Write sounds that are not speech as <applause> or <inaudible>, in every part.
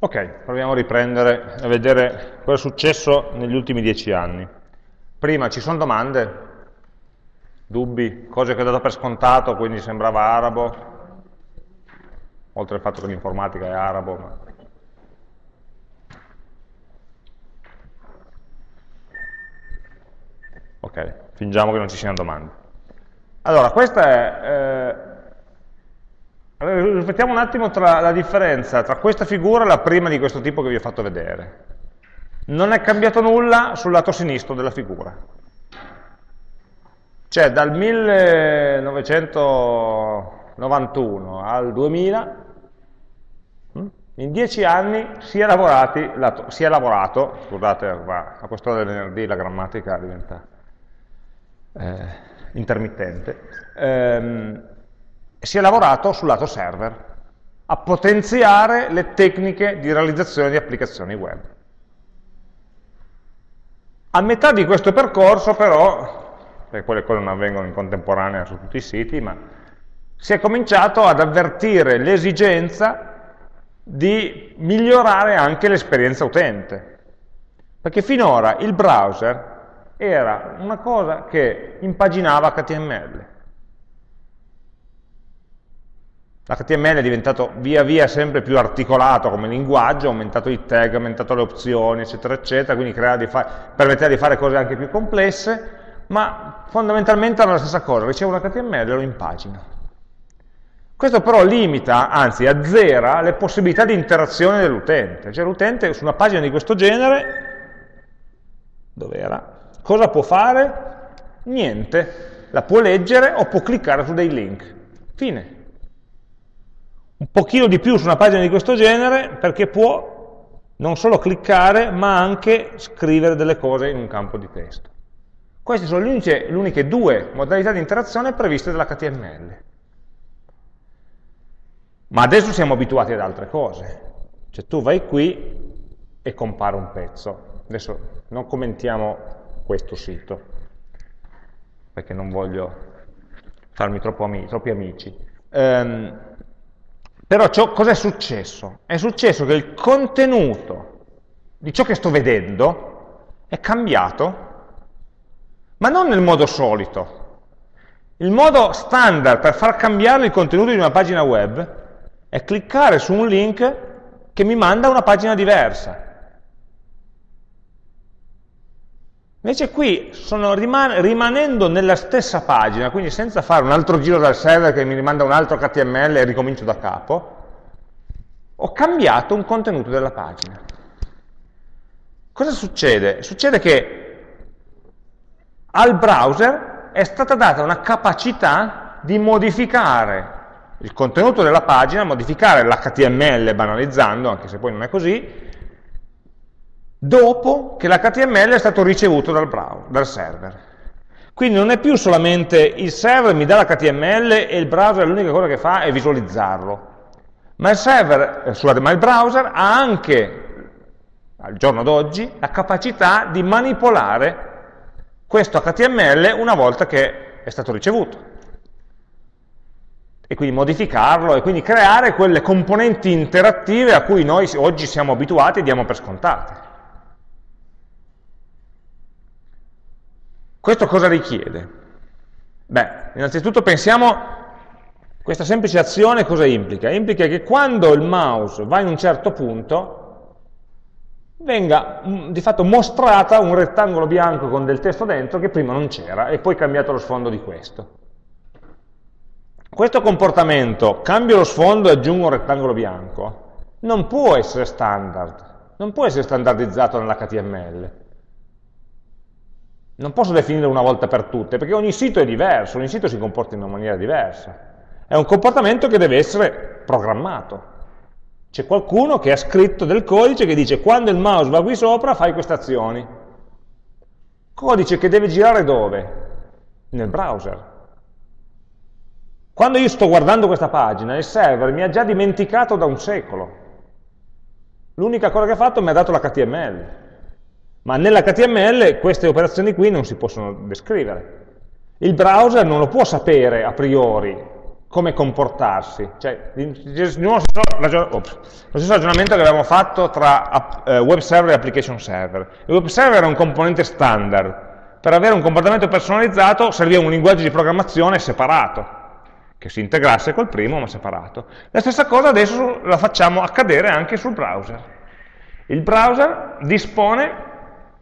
Ok, proviamo a riprendere a vedere cosa è successo negli ultimi dieci anni. Prima ci sono domande, dubbi, cose che ho dato per scontato, quindi sembrava arabo, oltre al fatto che l'informatica è arabo. Ma... Ok, fingiamo che non ci siano domande. Allora, questa è... Eh, riflettiamo un attimo tra la differenza tra questa figura e la prima di questo tipo che vi ho fatto vedere. Non è cambiato nulla sul lato sinistro della figura. Cioè dal 1991 al 2000, hm, in dieci anni si è, lato, si è lavorato, scusate, a quest'ora del venerdì la grammatica diventa eh, intermittente, ehm, si è lavorato sul lato server, a potenziare le tecniche di realizzazione di applicazioni web. A metà di questo percorso però, perché quelle cose non avvengono in contemporanea su tutti i siti, ma si è cominciato ad avvertire l'esigenza di migliorare anche l'esperienza utente. Perché finora il browser era una cosa che impaginava HTML, L'HTML è diventato via via sempre più articolato come linguaggio, ha aumentato i tag, ha aumentato le opzioni, eccetera, eccetera, quindi di permetteva di fare cose anche più complesse, ma fondamentalmente era la stessa cosa, ricevo un HTML e lo impagino. Questo però limita, anzi azzera, le possibilità di interazione dell'utente. Cioè l'utente su una pagina di questo genere, dove era? Cosa può fare? Niente. La può leggere o può cliccare su dei link. Fine un pochino di più su una pagina di questo genere perché può non solo cliccare ma anche scrivere delle cose in un campo di testo. Queste sono le uniche, due modalità di interazione previste dall'HTML. Ma adesso siamo abituati ad altre cose. Cioè tu vai qui e compare un pezzo. Adesso non commentiamo questo sito, perché non voglio farmi ami troppi amici. Um, però cosa è successo? È successo che il contenuto di ciò che sto vedendo è cambiato, ma non nel modo solito. Il modo standard per far cambiare il contenuto di una pagina web è cliccare su un link che mi manda a una pagina diversa. Invece qui sono riman rimanendo nella stessa pagina, quindi senza fare un altro giro dal server che mi rimanda un altro HTML e ricomincio da capo, ho cambiato un contenuto della pagina. Cosa succede? Succede che al browser è stata data una capacità di modificare il contenuto della pagina, modificare l'HTML banalizzando, anche se poi non è così, dopo che l'HTML è stato ricevuto dal, browser, dal server. Quindi non è più solamente il server mi dà l'HTML e il browser l'unica cosa che fa è visualizzarlo, ma il, server, eh, scusate, ma il browser ha anche, al giorno d'oggi, la capacità di manipolare questo HTML una volta che è stato ricevuto e quindi modificarlo e quindi creare quelle componenti interattive a cui noi oggi siamo abituati e diamo per scontate. Questo cosa richiede? Beh, innanzitutto pensiamo, questa semplice azione cosa implica? Implica che quando il mouse va in un certo punto, venga mm, di fatto mostrata un rettangolo bianco con del testo dentro che prima non c'era e poi cambiato lo sfondo di questo. Questo comportamento, cambio lo sfondo e aggiungo un rettangolo bianco, non può essere standard, non può essere standardizzato nell'HTML. Non posso definire una volta per tutte, perché ogni sito è diverso, ogni sito si comporta in una maniera diversa. È un comportamento che deve essere programmato. C'è qualcuno che ha scritto del codice che dice quando il mouse va qui sopra fai queste azioni. Codice che deve girare dove? Nel browser. Quando io sto guardando questa pagina, il server mi ha già dimenticato da un secolo. L'unica cosa che ha fatto mi ha dato l'HTML ma nell'HTML queste operazioni qui non si possono descrivere. Il browser non lo può sapere a priori come comportarsi. Cioè, lo stesso ragionamento che avevamo fatto tra uh, web server e application server. Il web server è un componente standard. Per avere un comportamento personalizzato serviva un linguaggio di programmazione separato, che si integrasse col primo ma separato. La stessa cosa adesso la facciamo accadere anche sul browser. Il browser dispone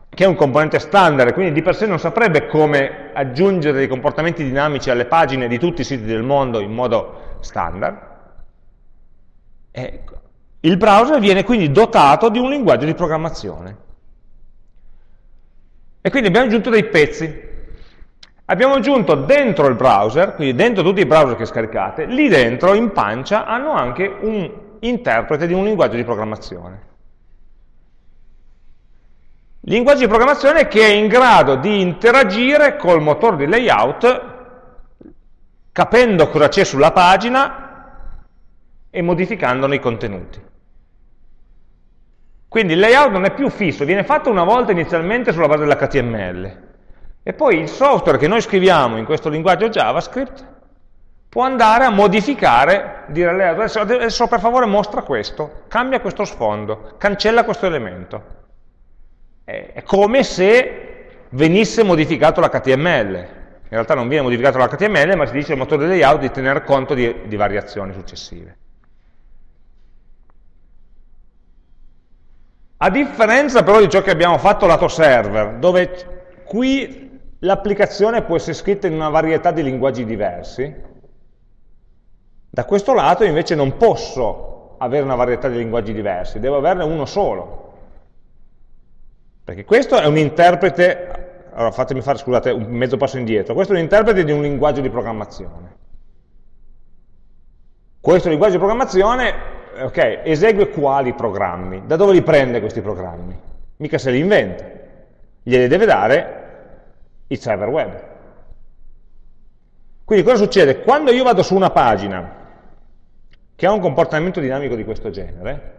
che è un componente standard, quindi di per sé non saprebbe come aggiungere dei comportamenti dinamici alle pagine di tutti i siti del mondo in modo standard. Ecco. Il browser viene quindi dotato di un linguaggio di programmazione. E quindi abbiamo aggiunto dei pezzi. Abbiamo aggiunto dentro il browser, quindi dentro tutti i browser che scaricate, lì dentro, in pancia, hanno anche un interprete di un linguaggio di programmazione linguaggio di programmazione che è in grado di interagire col motore di layout capendo cosa c'è sulla pagina e modificandone i contenuti. Quindi il layout non è più fisso, viene fatto una volta inizialmente sulla base dell'HTML e poi il software che noi scriviamo in questo linguaggio JavaScript può andare a modificare, dire adesso, adesso per favore mostra questo, cambia questo sfondo, cancella questo elemento è come se venisse modificato l'HTML. In realtà non viene modificato l'HTML, ma si dice al motore di layout di tener conto di, di variazioni successive. A differenza però di ciò che abbiamo fatto lato server, dove qui l'applicazione può essere scritta in una varietà di linguaggi diversi, da questo lato invece non posso avere una varietà di linguaggi diversi, devo averne uno solo. Perché questo è un interprete, allora fatemi fare, scusate, un mezzo passo indietro, questo è un interprete di un linguaggio di programmazione. Questo linguaggio di programmazione, ok, esegue quali programmi? Da dove li prende questi programmi? Mica se li inventa, glieli deve dare il server web. Quindi cosa succede? Quando io vado su una pagina che ha un comportamento dinamico di questo genere,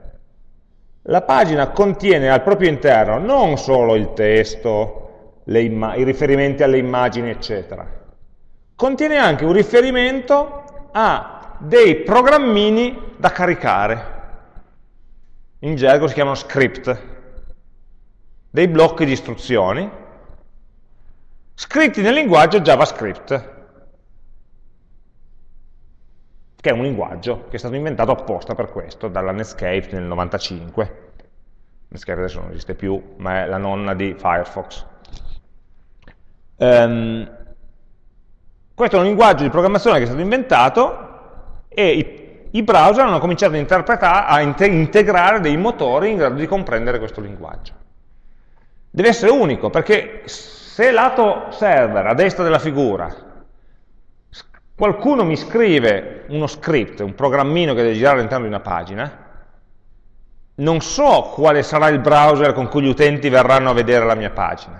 la pagina contiene al proprio interno non solo il testo, i riferimenti alle immagini, eccetera, contiene anche un riferimento a dei programmini da caricare. In gergo si chiamano script, dei blocchi di istruzioni, scritti nel linguaggio JavaScript, che è un linguaggio che è stato inventato apposta per questo, dalla Netscape nel 95. Netscape adesso non esiste più, ma è la nonna di Firefox. Um, questo è un linguaggio di programmazione che è stato inventato e i, i browser hanno cominciato a, integrare dei motori in grado di comprendere questo linguaggio. Deve essere unico, perché se lato server, a destra della figura, qualcuno mi scrive uno script, un programmino che deve girare all'interno di una pagina, non so quale sarà il browser con cui gli utenti verranno a vedere la mia pagina.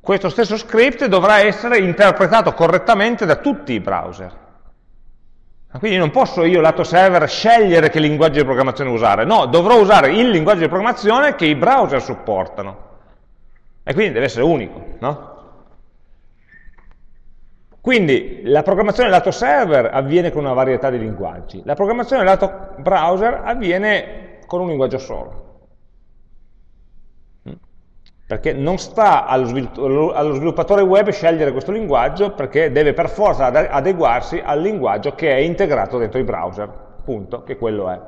Questo stesso script dovrà essere interpretato correttamente da tutti i browser. Quindi non posso io, lato server, scegliere che linguaggio di programmazione usare. No, dovrò usare il linguaggio di programmazione che i browser supportano. E quindi deve essere unico, no? Quindi la programmazione lato server avviene con una varietà di linguaggi, la programmazione lato browser avviene con un linguaggio solo. Mm? Perché non sta allo, sviluppatore web scegliere questo linguaggio perché deve per forza adeguarsi al linguaggio che è integrato dentro i browser, punto, che quello è.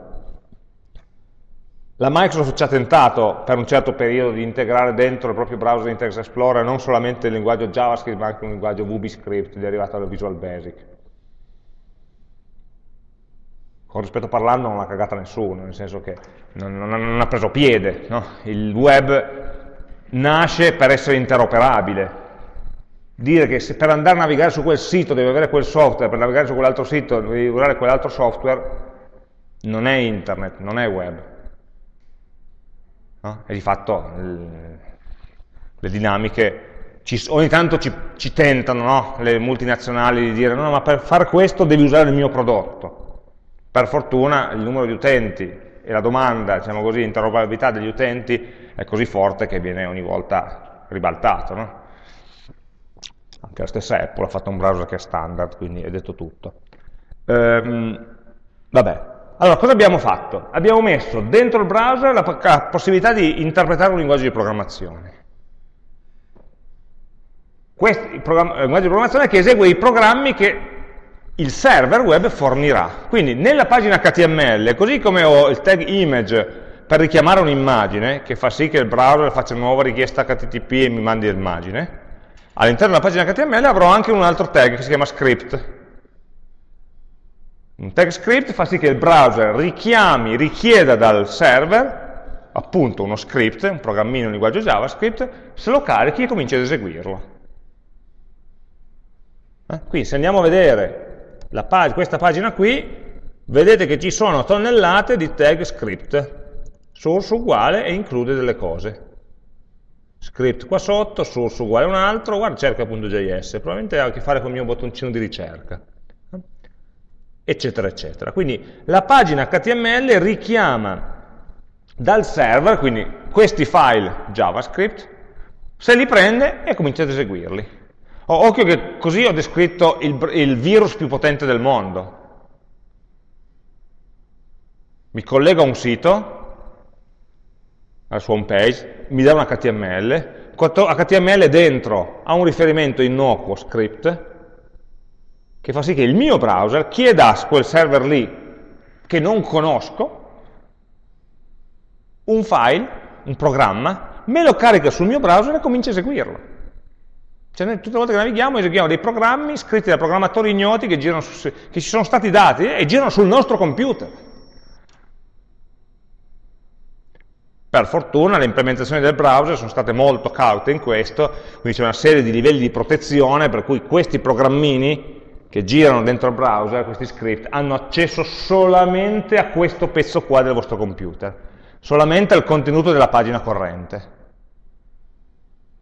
La Microsoft ci ha tentato per un certo periodo di integrare dentro il proprio browser Internet Explorer non solamente il linguaggio JavaScript ma anche un linguaggio VBScript derivato dal Visual Basic. Con rispetto parlando non l'ha cagata nessuno, nel senso che non, non, non ha preso piede. No? Il web nasce per essere interoperabile. Dire che per andare a navigare su quel sito devi avere quel software, per navigare su quell'altro sito devi usare quell'altro software, non è internet, non è web no? e di fatto le dinamiche ci, ogni tanto ci, ci tentano no? le multinazionali di dire no, ma per fare questo devi usare il mio prodotto. Per fortuna il numero di utenti e la domanda, diciamo così, l'interoperabilità degli utenti è così forte che viene ogni volta ribaltato. No? Anche la stessa Apple ha fatto un browser che è standard, quindi è detto tutto. Ehm, vabbè, allora cosa abbiamo fatto? Abbiamo messo dentro il browser la, possibilità di interpretare un linguaggio di programmazione. Questo il linguaggio di programmazione che esegue i programmi che il server web fornirà. Quindi nella pagina HTML, così come ho il tag image per richiamare un'immagine, che fa sì che il browser faccia una nuova richiesta HTTP e mi mandi l'immagine, all'interno della pagina HTML avrò anche un altro tag che si chiama script. Un tag script fa sì che il browser richiami, richieda dal server, appunto uno script, un programmino in linguaggio JavaScript, se lo carichi e cominci ad eseguirlo. Eh? Qui se andiamo a vedere pag questa pagina qui, vedete che ci sono tonnellate di tag script, source uguale e include delle cose. Script qua sotto, source uguale un altro, guarda cerca.js, probabilmente ha a che fare con il mio bottoncino di ricerca, eccetera, eccetera. Quindi la pagina HTML richiama dal server, quindi questi file JavaScript, se li prende e comincia ad eseguirli. Oh, occhio che così ho descritto il, il virus più potente del mondo. Mi collego a un sito, alla sua home page, mi dà un HTML, HTML dentro ha un riferimento innocuo, script, che fa sì che il mio browser chieda a quel server lì, che non conosco, un file, un programma, me lo carica sul mio browser e comincia a eseguirlo. Cioè noi tutte le volte che navighiamo eseguiamo dei programmi scritti da programmatori ignoti che, su, che ci sono stati dati e girano sul nostro computer. Per fortuna le implementazioni del browser sono state molto caute in questo, quindi c'è una serie di livelli di protezione per cui questi programmini che girano dentro il browser, questi script, hanno accesso solamente a questo pezzo qua del vostro computer, solamente al contenuto della pagina corrente.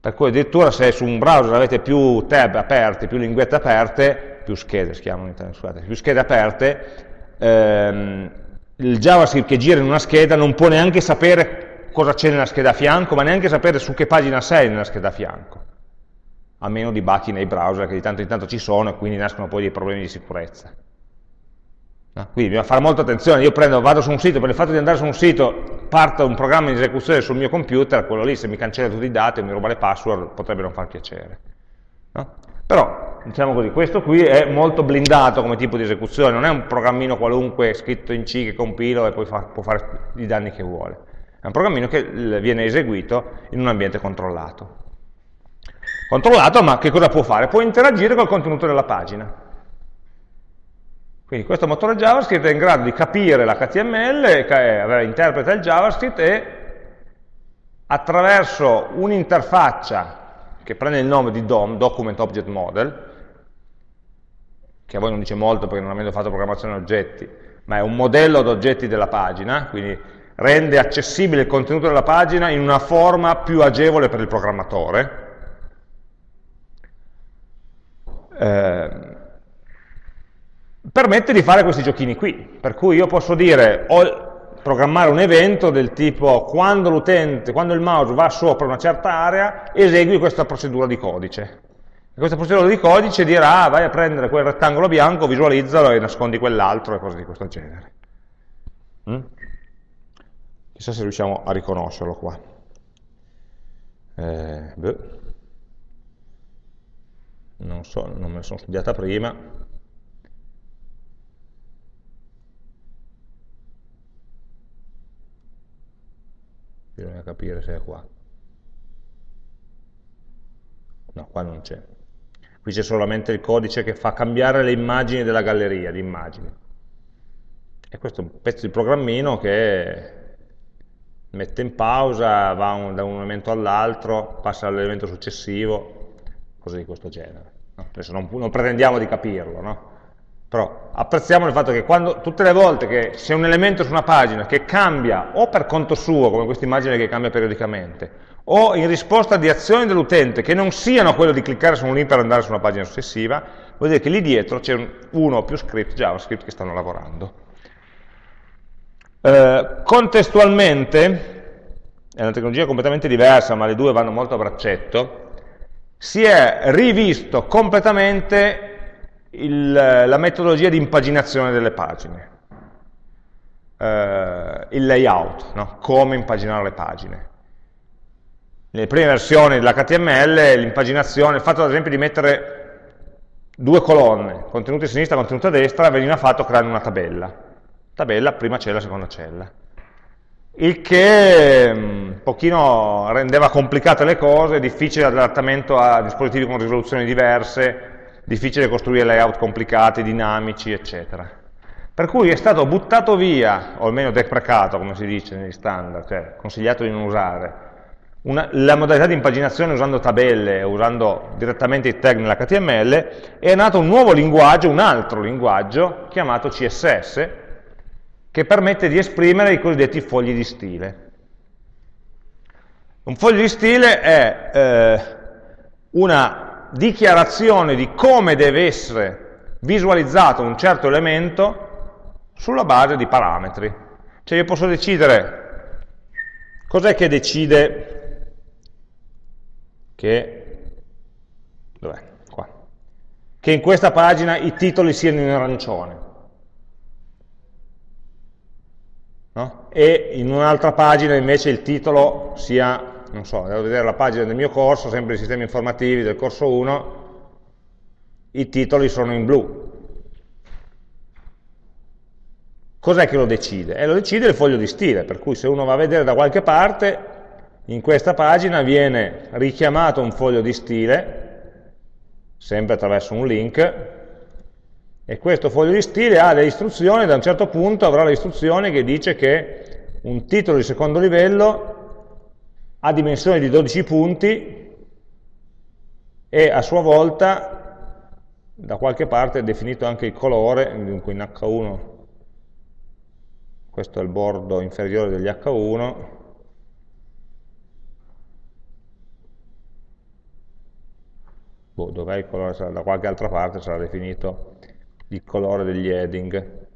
Per cui addirittura se su un browser avete più tab aperti, più linguette aperte, più schede, chiamano scusate, più schede aperte, ehm, il JavaScript che gira in una scheda non può neanche sapere cosa c'è nella scheda a fianco, ma neanche sapere su che pagina sei nella scheda a fianco, a meno di bachi nei browser che di tanto in tanto ci sono e quindi nascono poi dei problemi di sicurezza. No? Quindi bisogna fare molta attenzione, io prendo, vado su un sito, per il fatto di andare su un sito parte un programma di esecuzione sul mio computer, quello lì se mi cancella tutti i dati e mi ruba le password potrebbe non far piacere. No? Però, diciamo così, questo qui è molto blindato come tipo di esecuzione, non è un programmino qualunque scritto in C che compilo e poi fa, può fare i danni che vuole. È un programmino che viene eseguito in un ambiente controllato. Controllato, ma che cosa può fare? Può interagire col contenuto della pagina. Quindi questo motore JavaScript è in grado di capire l'HTML, interpreta il JavaScript e attraverso un'interfaccia che prende il nome di DOM, Document Object Model, che a voi non dice molto perché non avendo fatto programmazione oggetti, ma è un modello di oggetti della pagina, quindi rende accessibile il contenuto della pagina in una forma più agevole per il programmatore. Eh, permette di fare questi giochini qui, per cui io posso dire, o programmare un evento del tipo quando l'utente, quando il mouse va sopra una certa area, esegui questa procedura di codice. E questa procedura di codice dirà, ah, vai a prendere quel rettangolo bianco, visualizzalo e nascondi quell'altro e cose di questo genere. Mm? Chissà se riusciamo a riconoscerlo qua. Eh, non so, non me la sono studiata prima, bisogna capire se è qua. No, qua non c'è. Qui c'è solamente il codice che fa cambiare le immagini della galleria di immagini. E questo è un pezzo di programmino che mette in pausa, va un, da un elemento all'altro, passa all'elemento successivo, cose di questo genere. No? Adesso non, non, pretendiamo di capirlo, no? Però apprezziamo il fatto che quando, tutte le volte che c'è un elemento su una pagina che cambia o per conto suo, come questa immagine che cambia periodicamente, o in risposta di azioni dell'utente che non siano quello di cliccare su un link per andare su una pagina successiva, vuol dire che lì dietro c'è uno o più script JavaScript che stanno lavorando. Eh, contestualmente, è una tecnologia completamente diversa, ma le due vanno molto a braccetto, si è rivisto completamente il, la metodologia di impaginazione delle pagine, eh, il layout, no? come impaginare le pagine. Nelle prime versioni dell'HTML l'impaginazione, il fatto ad esempio di mettere due colonne, contenuto a sinistra e contenuto a destra, veniva fatto creando una tabella. Tabella, prima cella, seconda cella. Il che un mm, pochino rendeva complicate le cose, difficile l'adattamento a dispositivi con risoluzioni diverse, difficile costruire layout complicati, dinamici, eccetera. Per cui è stato buttato via, o almeno deprecato, come si dice negli standard, cioè consigliato di non usare, una, la modalità di impaginazione usando tabelle, usando direttamente i tag nell'HTML, è nato un nuovo linguaggio, un altro linguaggio, chiamato CSS, che permette di esprimere i cosiddetti fogli di stile. Un foglio di stile è eh, una dichiarazione di come deve essere visualizzato un certo elemento sulla base di parametri. Cioè io posso decidere, cos'è che decide che, che in questa pagina i titoli siano in arancione. No? E in un'altra pagina invece il titolo sia, non so, devo vedere la pagina del mio corso, sempre i sistemi informativi del corso 1, i titoli sono in blu. Cos'è che lo decide? Eh, lo decide il foglio di stile, per cui se uno va a vedere da qualche parte in questa pagina viene richiamato un foglio di stile, sempre attraverso un link, e questo foglio di stile ha delle istruzioni, da un certo punto avrà le istruzioni che dice che un titolo di secondo livello ha dimensioni di 12 punti e a sua volta da qualche parte è definito anche il colore, dunque in H1 questo è il bordo inferiore degli H1 boh, dov'è il colore, da qualche altra parte sarà definito il colore degli heading,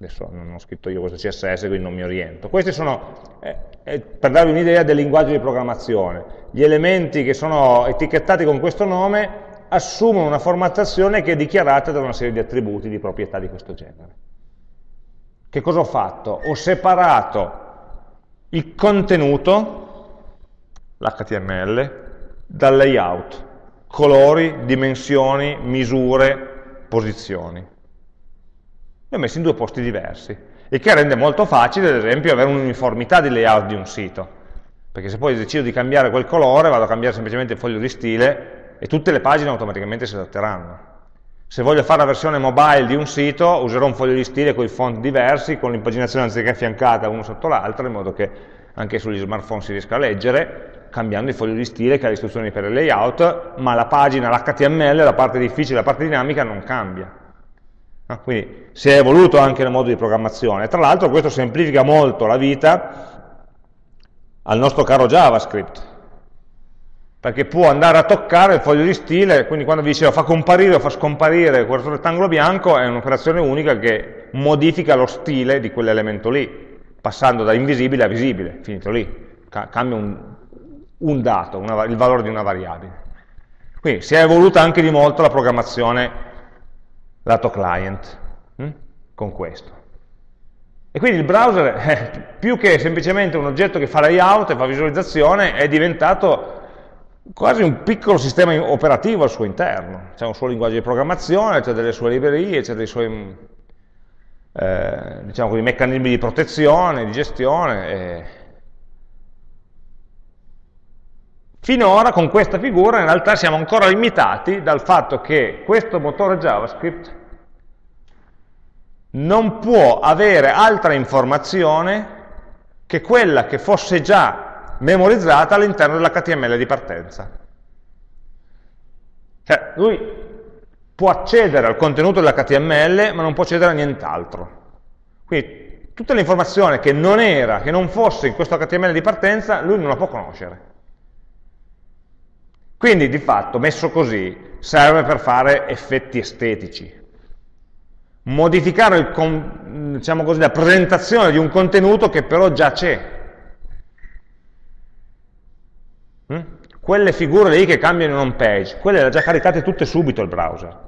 adesso non ho scritto io questo CSS, quindi non mi oriento. Questi sono, eh, eh, per darvi un'idea del linguaggio di programmazione, gli elementi che sono etichettati con questo nome assumono una formattazione che è dichiarata da una serie di attributi di proprietà di questo genere. Che cosa ho fatto? Ho separato il contenuto, l'HTML, dal layout colori, dimensioni, misure, posizioni. Li ho messi in due posti diversi, il che rende molto facile, ad esempio, avere un'uniformità di layout di un sito, perché se poi decido di cambiare quel colore, vado a cambiare semplicemente il foglio di stile e tutte le pagine automaticamente si adatteranno. Se voglio fare la versione mobile di un sito, userò un foglio di stile con i font diversi, con l'impaginazione anziché affiancata uno sotto l'altro, in modo che anche sugli smartphone si riesca a leggere, cambiando il foglio di stile che ha le istruzioni per il layout, ma la pagina, l'HTML, la parte difficile, la parte dinamica non cambia. Ah, quindi si è evoluto anche nel modo di programmazione. Tra l'altro questo semplifica molto la vita al nostro caro JavaScript, perché può andare a toccare il foglio di stile, quindi quando vi dicevo fa comparire o fa scomparire questo rettangolo bianco, è un'operazione unica che modifica lo stile di quell'elemento lì, passando da invisibile a visibile, finito lì, cambia un, un dato, una, il valore di una variabile. Quindi si è evoluta anche di molto la programmazione lato client hm? con questo. E quindi il browser, eh, <laughs> più che semplicemente un oggetto che fa layout e fa visualizzazione, è diventato quasi un piccolo sistema operativo al suo interno. C'è un suo linguaggio di programmazione, c'è delle sue librerie, c'è dei suoi eh, diciamo così, meccanismi di protezione, di gestione. E Finora con questa figura in realtà siamo ancora limitati dal fatto che questo motore JavaScript non può avere altra informazione che quella che fosse già memorizzata all'interno dell'HTML di partenza. Cioè, lui può accedere al contenuto dell'HTML, ma non può accedere a nient'altro. Quindi tutta l'informazione che non era, che non fosse in questo HTML di partenza, lui non la può conoscere. Quindi di fatto, messo così, serve per fare effetti estetici. Modificare il, diciamo così, la presentazione di un contenuto che però già c'è. Mm? quelle figure lì che cambiano in home page, quelle le ha già caricate tutte subito il browser.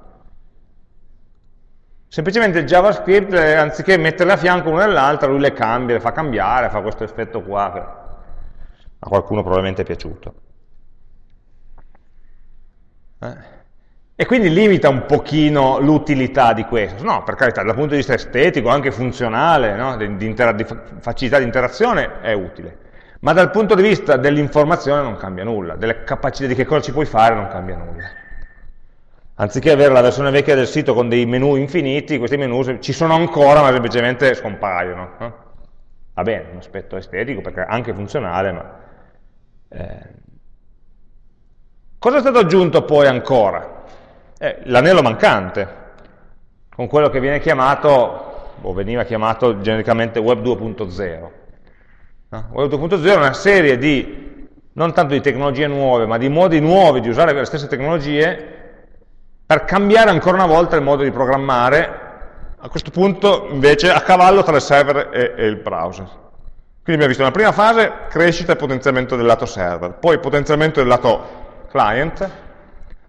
Semplicemente il JavaScript, eh, anziché metterle a fianco l'una nell'altra, lui le cambia, le fa cambiare, fa questo effetto qua, a qualcuno probabilmente è piaciuto. Eh? E quindi limita un pochino l'utilità di questo. No, per carità, dal punto di vista estetico, anche funzionale, no? di, di, di, facilità di interazione, è utile. Ma dal punto di vista dell'informazione non cambia nulla, delle capacità di che cosa ci puoi fare non cambia nulla. Anziché avere la versione vecchia del sito con dei menu infiniti, questi menu ci sono ancora, ma semplicemente scompaiono. No? Va bene, un aspetto estetico, perché anche funzionale, ma... Eh. Cosa è stato aggiunto poi ancora? Eh, l'anello mancante, con quello che viene chiamato, o veniva chiamato genericamente Web 2.0. No? Web 2.0 è una serie di, non tanto di tecnologie nuove, ma di modi nuovi di usare le stesse tecnologie per cambiare ancora una volta il modo di programmare, a questo punto invece a cavallo tra il server e, e il browser. Quindi abbiamo visto nella prima fase crescita e potenziamento del lato server, poi potenziamento del lato client,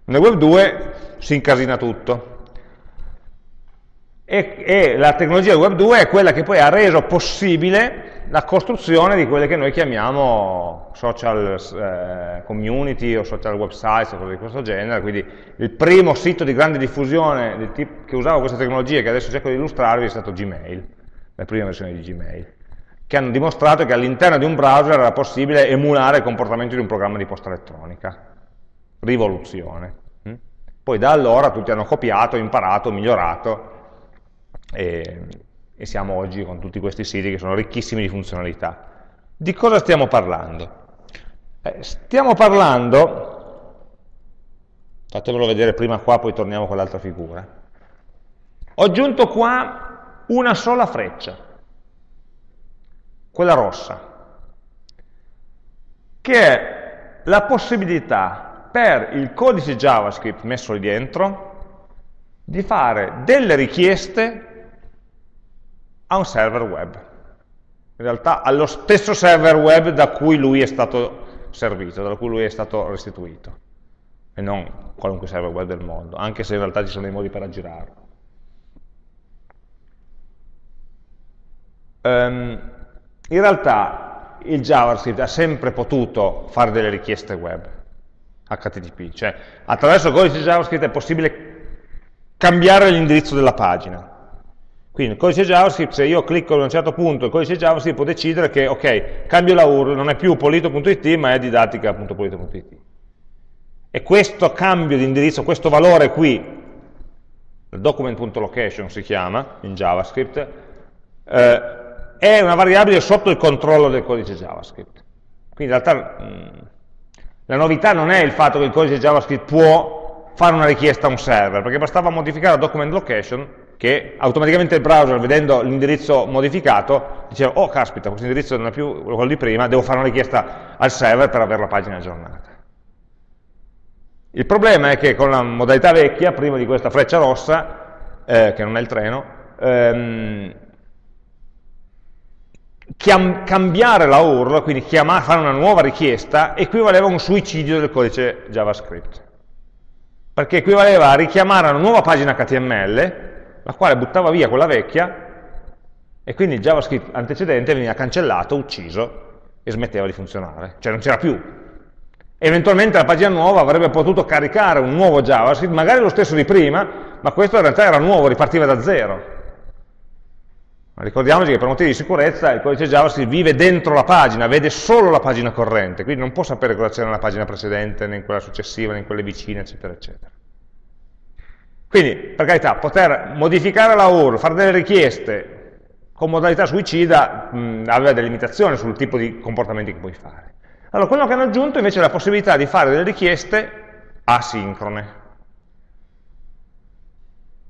nel Web 2 si incasina tutto. E, e, la tecnologia Web 2 è quella che poi ha reso possibile la costruzione di quelle che noi chiamiamo social eh, community o social websites o cose di questo genere, quindi il primo sito di grande diffusione che usava queste tecnologie che adesso cerco di illustrarvi è stato Gmail, la prima versione di Gmail, che hanno dimostrato che all'interno di un browser era possibile emulare il comportamento di un programma di posta elettronica. Rivoluzione. Poi da allora tutti hanno copiato, imparato, migliorato e, e siamo oggi con tutti questi siti che sono ricchissimi di funzionalità. Di cosa stiamo parlando? Eh, stiamo parlando, fatemelo vedere prima qua, poi torniamo con l'altra figura. Ho aggiunto qua una sola freccia, quella rossa, che è la possibilità per il codice JavaScript messo lì dentro di fare delle richieste a un server web. In realtà allo stesso server web da cui lui è stato servito, da cui lui è stato restituito, e non qualunque server web del mondo, anche se in realtà ci sono dei modi per aggirarlo. Um, in realtà il JavaScript ha sempre potuto fare delle richieste web, HTTP, cioè attraverso il codice JavaScript è possibile cambiare l'indirizzo della pagina. Quindi il codice JavaScript, se io clicco in un certo punto, il codice JavaScript può decidere che, ok, cambio la URL, non è più polito.it, ma è didattica.polito.it. E questo cambio di indirizzo, questo valore qui, document.location si chiama, in JavaScript, eh, è una variabile sotto il controllo del codice JavaScript. Quindi in realtà mh, mm, la novità non è il fatto che il codice JavaScript può fare una richiesta a un server, perché bastava modificare la document location che automaticamente il browser, vedendo l'indirizzo modificato, diceva, oh caspita, questo indirizzo non è più quello di prima, devo fare una richiesta al server per avere la pagina aggiornata. Il problema è che con la modalità vecchia, prima di questa freccia rossa, eh, che non è il treno, ehm, cambiare la URL, quindi fare una nuova richiesta, equivaleva a un suicidio del codice JavaScript. Perché equivaleva a richiamare una nuova pagina HTML, la quale buttava via quella vecchia, e quindi il JavaScript antecedente veniva cancellato, ucciso, e smetteva di funzionare. Cioè non c'era più. Eventualmente la pagina nuova avrebbe potuto caricare un nuovo JavaScript, magari lo stesso di prima, ma questo in realtà era nuovo, ripartiva da zero. Ricordiamoci che per motivi di sicurezza il codice JavaScript vive dentro la pagina, vede solo la pagina corrente, quindi non può sapere cosa c'è nella pagina precedente, né in quella successiva, né in quelle vicine, eccetera, eccetera. Quindi, per carità, poter modificare la URL, fare delle richieste con modalità suicida mh, aveva delle limitazioni sul tipo di comportamenti che puoi fare. Allora, quello che hanno aggiunto invece è la possibilità di fare delle richieste asincrone.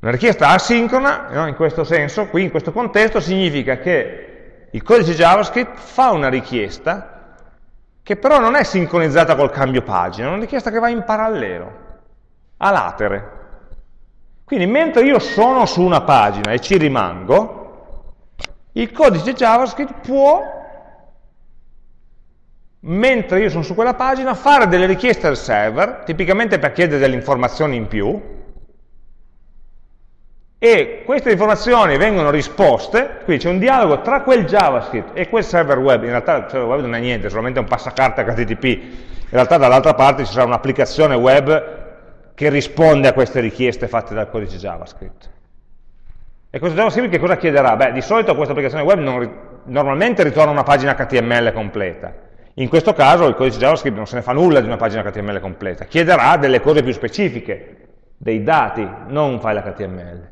Una richiesta asincrona, no, in questo senso, qui in questo contesto, significa che il codice JavaScript fa una richiesta che però non è sincronizzata col cambio pagina, è una richiesta che va in parallelo, a latere. Quindi mentre io sono su una pagina e ci rimango, il codice JavaScript può mentre io sono su quella pagina, fare delle richieste al server, tipicamente per chiedere delle informazioni in più, e queste informazioni vengono risposte, quindi c'è un dialogo tra quel JavaScript e quel server web, in realtà il server web non è niente, è solamente un passacarte HTTP, in realtà dall'altra parte ci sarà un'applicazione web che risponde a queste richieste fatte dal codice JavaScript. E questo JavaScript che cosa chiederà? Beh, di solito questa applicazione web non, normalmente ritorna una pagina HTML completa, in questo caso il codice JavaScript non se ne fa nulla di una pagina HTML completa, chiederà delle cose più specifiche, dei dati, non un file HTML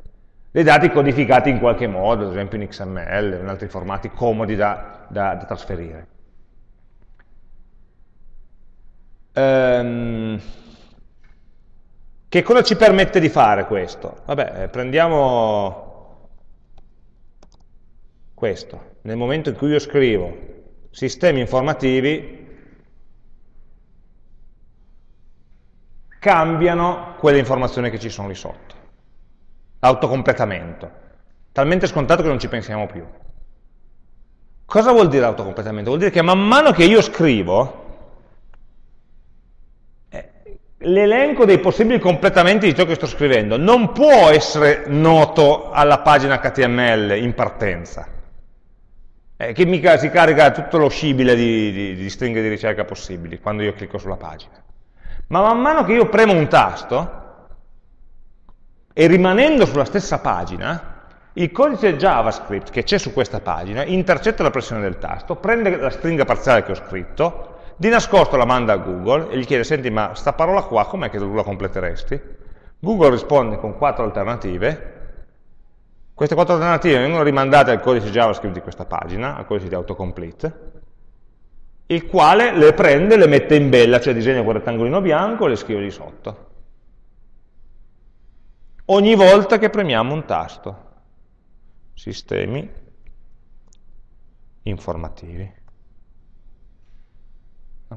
dei dati codificati in qualche modo, ad esempio in XML o in altri formati comodi da, da, da trasferire. Ehm, che cosa ci permette di fare questo? Vabbè, eh, prendiamo questo. Nel momento in cui io scrivo sistemi informativi, cambiano quelle informazioni che ci sono lì sotto autocompletamento, talmente scontato che non ci pensiamo più. Cosa vuol dire autocompletamento? Vuol dire che man mano che io scrivo, eh, l'elenco dei possibili completamenti di ciò che sto scrivendo non può essere noto alla pagina HTML in partenza, che mica si carica tutto lo scibile di, di, di stringhe di ricerca possibili quando io clicco sulla pagina. Ma man mano che io premo un tasto, e rimanendo sulla stessa pagina, il codice JavaScript che c'è su questa pagina intercetta la pressione del tasto, prende la stringa parziale che ho scritto, di nascosto la manda a Google e gli chiede, senti ma sta parola qua com'è che tu la completeresti? Google risponde con quattro alternative, queste quattro alternative vengono rimandate al codice JavaScript di questa pagina, al codice di autocomplete, il quale le prende le mette in bella, cioè disegna quel rettangolino bianco e le scrive lì sotto ogni volta che premiamo un tasto. Sistemi informativi.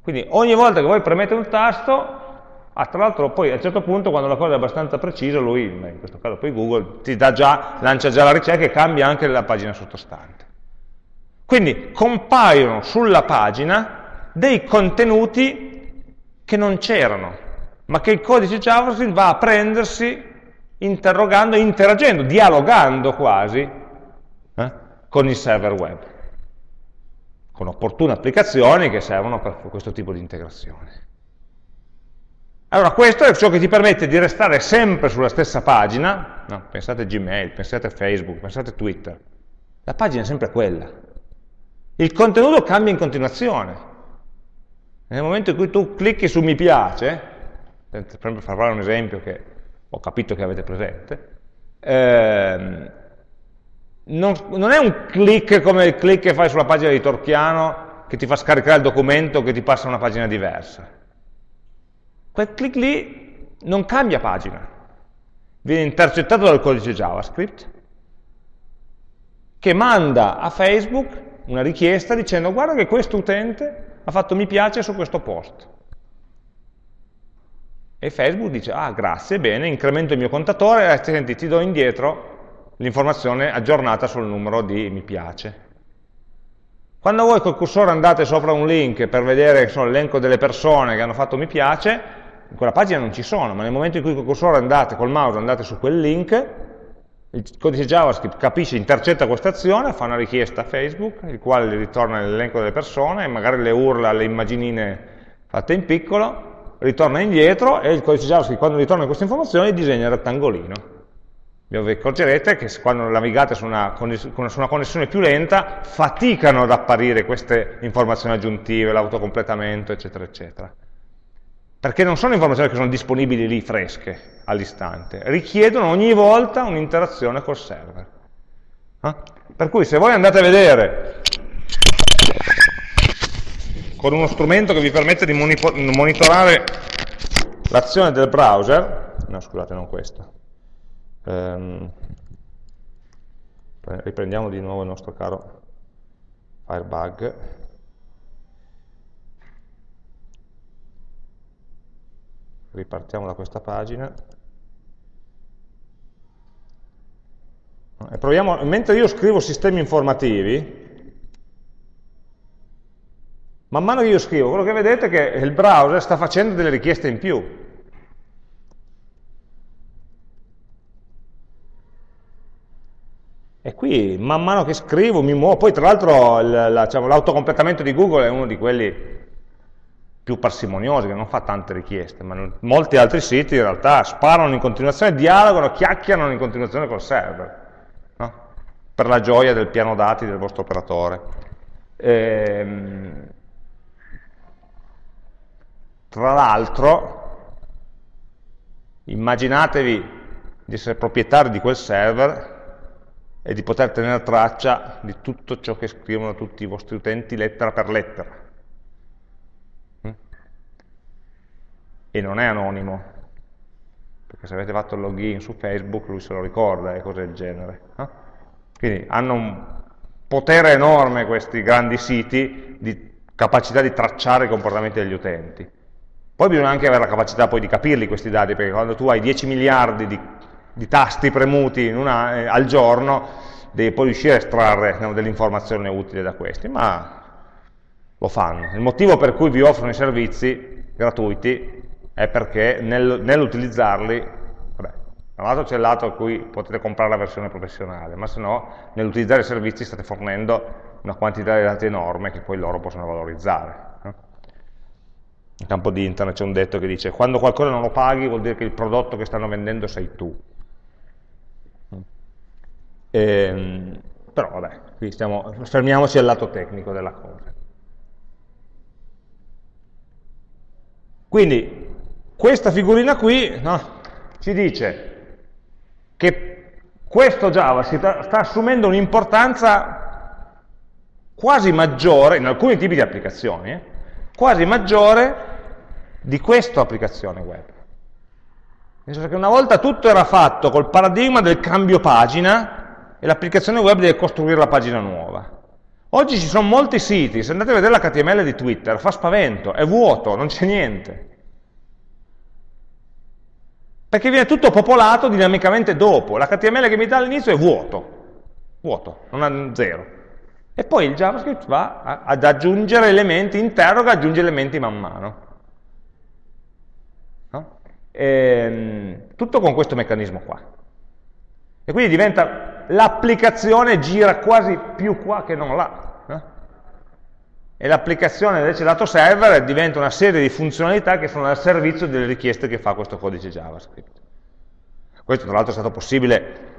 Quindi ogni volta che voi premete un tasto, ah, tra l'altro poi a un certo punto quando la cosa è abbastanza precisa, lui, in questo caso poi Google, ti già, lancia già la ricerca e cambia anche la pagina sottostante. Quindi compaiono sulla pagina dei contenuti che non c'erano, ma che il codice JavaScript va a prendersi interrogando, interagendo, dialogando quasi eh, con il server web, con opportune applicazioni che servono per questo tipo di integrazione. Allora, questo è ciò che ti permette di restare sempre sulla stessa pagina, no, pensate Gmail, pensate Facebook, pensate Twitter, la pagina è sempre quella. Il contenuto cambia in continuazione. Nel momento in cui tu clicchi su mi piace, per fare un esempio che ho capito che avete presente, ehm, non, non, è un click come il click che fai sulla pagina di Torchiano che ti fa scaricare il documento che ti passa a una pagina diversa. Quel click lì non cambia pagina, viene intercettato dal codice JavaScript che manda a Facebook una richiesta dicendo guarda che questo utente ha fatto mi piace su questo post. E Facebook dice, ah grazie, bene, incremento il mio contatore, e senti, ti do indietro l'informazione aggiornata sul numero di mi piace. Quando voi col cursore andate sopra un link per vedere l'elenco delle persone che hanno fatto mi piace, in quella pagina non ci sono, ma nel momento in cui col cursore andate, col mouse andate su quel link, il codice JavaScript capisce, intercetta questa azione, fa una richiesta a Facebook, il quale ritorna l'elenco delle persone magari le urla alle immaginine fatte in piccolo, ritorna indietro e il codice JavaScript quando ritorna queste informazioni disegna il rettangolino. Vi accorgerete che quando navigate su una, su una connessione più lenta faticano ad apparire queste informazioni aggiuntive, l'autocompletamento, eccetera, eccetera. Perché non sono informazioni che sono disponibili lì fresche all'istante, richiedono ogni volta un'interazione col server. Eh? Per cui se voi andate a vedere con uno strumento che vi permette di monitorare l'azione del browser, no scusate non questo, ehm, riprendiamo di nuovo il nostro caro Firebug, ripartiamo da questa pagina, e proviamo, mentre io scrivo sistemi informativi, Man mano che io scrivo, quello che vedete è che il browser sta facendo delle richieste in più. E qui, man mano che scrivo, mi muovo. Poi, tra l'altro, diciamo, l'autocompletamento di Google è uno di quelli più parsimoniosi, che non fa tante richieste, ma molti altri siti in realtà sparano in continuazione, dialogano, chiacchierano in continuazione col server, no? per la gioia del piano dati del vostro operatore. Ehm, tra l'altro, immaginatevi di essere proprietari di quel server e di poter tenere traccia di tutto ciò che scrivono tutti i vostri utenti lettera per lettera. Mm? E non è anonimo, perché se avete fatto il login su Facebook lui se lo ricorda e cose del genere. No? Quindi hanno un potere enorme questi grandi siti di capacità di tracciare i comportamenti degli utenti. Poi bisogna anche avere la capacità poi di capirli questi dati, perché quando tu hai 10 miliardi di, di tasti premuti una, eh, al giorno, devi poi riuscire a estrarre no, dell'informazione utile da questi, ma lo fanno. Il motivo per cui vi offrono i servizi gratuiti è perché nel, nell'utilizzarli, da un lato c'è il lato a cui potete comprare la versione professionale, ma se no nell'utilizzare i servizi state fornendo una quantità di dati enorme che poi loro possono valorizzare. In campo di internet c'è un detto che dice quando qualcosa non lo paghi vuol dire che il prodotto che stanno vendendo sei tu. E, ehm, però vabbè, qui stiamo, fermiamoci al lato tecnico della cosa. Quindi questa figurina qui no, ci dice che questo Java sta, sta assumendo un'importanza quasi maggiore, in alcuni tipi di applicazioni, eh, quasi maggiore di questa applicazione web. Nel senso che una volta tutto era fatto col paradigma del cambio pagina e l'applicazione web deve costruire la pagina nuova. Oggi ci sono molti siti, se andate a vedere l'HTML di Twitter, fa spavento, è vuoto, non c'è niente. Perché viene tutto popolato dinamicamente dopo. L'HTML che mi dà all'inizio è vuoto, vuoto, non ha zero. E poi il JavaScript va ad aggiungere elementi, interroga, aggiunge elementi man mano. Ehm, tutto con questo meccanismo qua. E quindi diventa, l'applicazione gira quasi più qua che non là. No? E l'applicazione invece lato server diventa una serie di funzionalità che sono al servizio delle richieste che fa questo codice JavaScript. Questo tra l'altro è stato possibile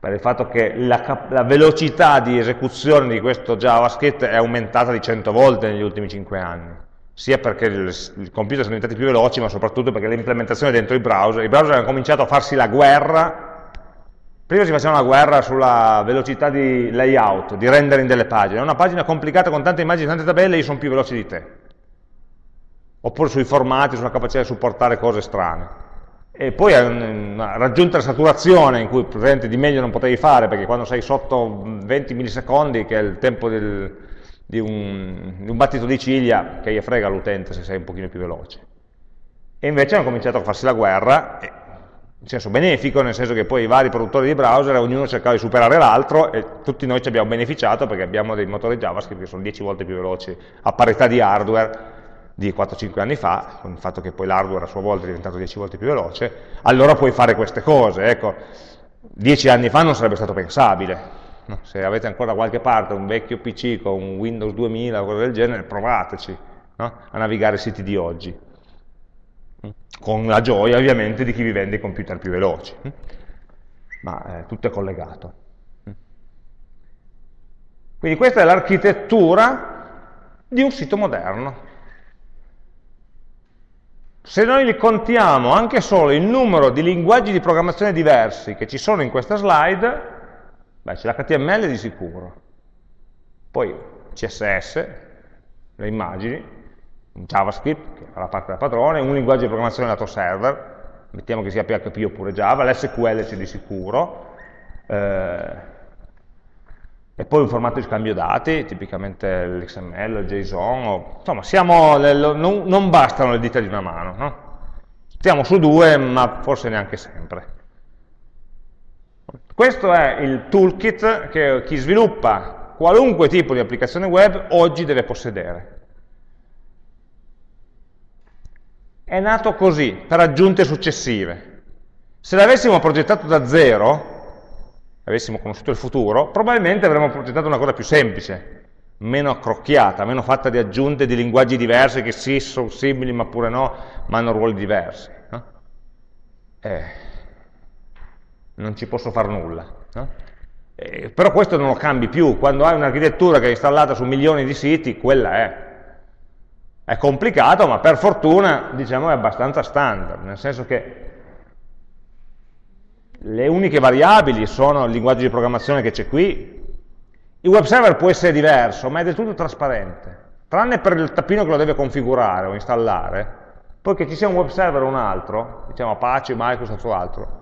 per il fatto che la, la, velocità di esecuzione di questo JavaScript è aumentata di 100 volte negli ultimi 5 anni, sia perché i computer sono diventati più veloci, ma soprattutto perché l'implementazione dentro i browser, i browser hanno cominciato a farsi la guerra, prima si faceva una guerra sulla velocità di layout, di rendering delle pagine, una pagina complicata con tante immagini, tante tabelle, io sono più veloci di te, oppure sui formati, sulla capacità di supportare cose strane. E poi raggiunta la saturazione in cui presente di meglio non potevi fare perché quando sei sotto 20 millisecondi che è il tempo del, di, un, di, un, battito di ciglia che gli frega l'utente se sei un pochino più veloce e invece hanno cominciato a farsi la guerra in senso benefico, nel senso che poi i vari produttori di browser ognuno cercava di superare l'altro e tutti noi ci abbiamo beneficiato perché abbiamo dei motori JavaScript che sono 10 volte più veloci a parità di hardware di 4-5 anni fa, con il fatto che poi l'hardware a sua volta è diventato 10 volte più veloce, allora puoi fare queste cose. Ecco, 10 anni fa non sarebbe stato pensabile. Se avete ancora da qualche parte un vecchio PC con un Windows 2000 o cose del genere, provateci no? a navigare i siti di oggi. Con la gioia ovviamente di chi vi vende i computer più veloci. Ma eh, tutto è collegato. Quindi questa è l'architettura di un sito moderno. Se noi li contiamo anche solo il numero di linguaggi di programmazione diversi che ci sono in questa slide, beh, c'è l'HTML di sicuro, poi CSS, le immagini, JavaScript, che fa la parte da padrone, un linguaggio di programmazione lato server, mettiamo che sia PHP oppure Java, l'SQL c'è di sicuro, eh, e poi un formato di scambio dati, tipicamente l'XML, il JSON, o, insomma siamo, non, non, bastano le dita di una mano, no? stiamo su due ma forse neanche sempre. Questo è il toolkit che chi sviluppa qualunque tipo di applicazione web oggi deve possedere. è nato così, per aggiunte successive. Se l'avessimo progettato da zero, avessimo conosciuto il futuro, probabilmente avremmo progettato una cosa più semplice, meno accrocchiata, meno fatta di aggiunte di linguaggi diversi che sì, sono simili ma pure no, ma hanno ruoli diversi. No? Eh, non ci posso fare nulla. No? Eh, però questo non lo cambi più, quando hai un'architettura che è installata su milioni di siti, quella è. È complicato, ma per fortuna diciamo, è abbastanza standard, nel senso che le uniche variabili sono il linguaggio di programmazione che c'è qui, il web server può essere diverso, ma è del tutto trasparente, tranne per il tappino che lo deve configurare o installare, poi che ci sia un web server o un altro, diciamo Apache, Microsoft o altro,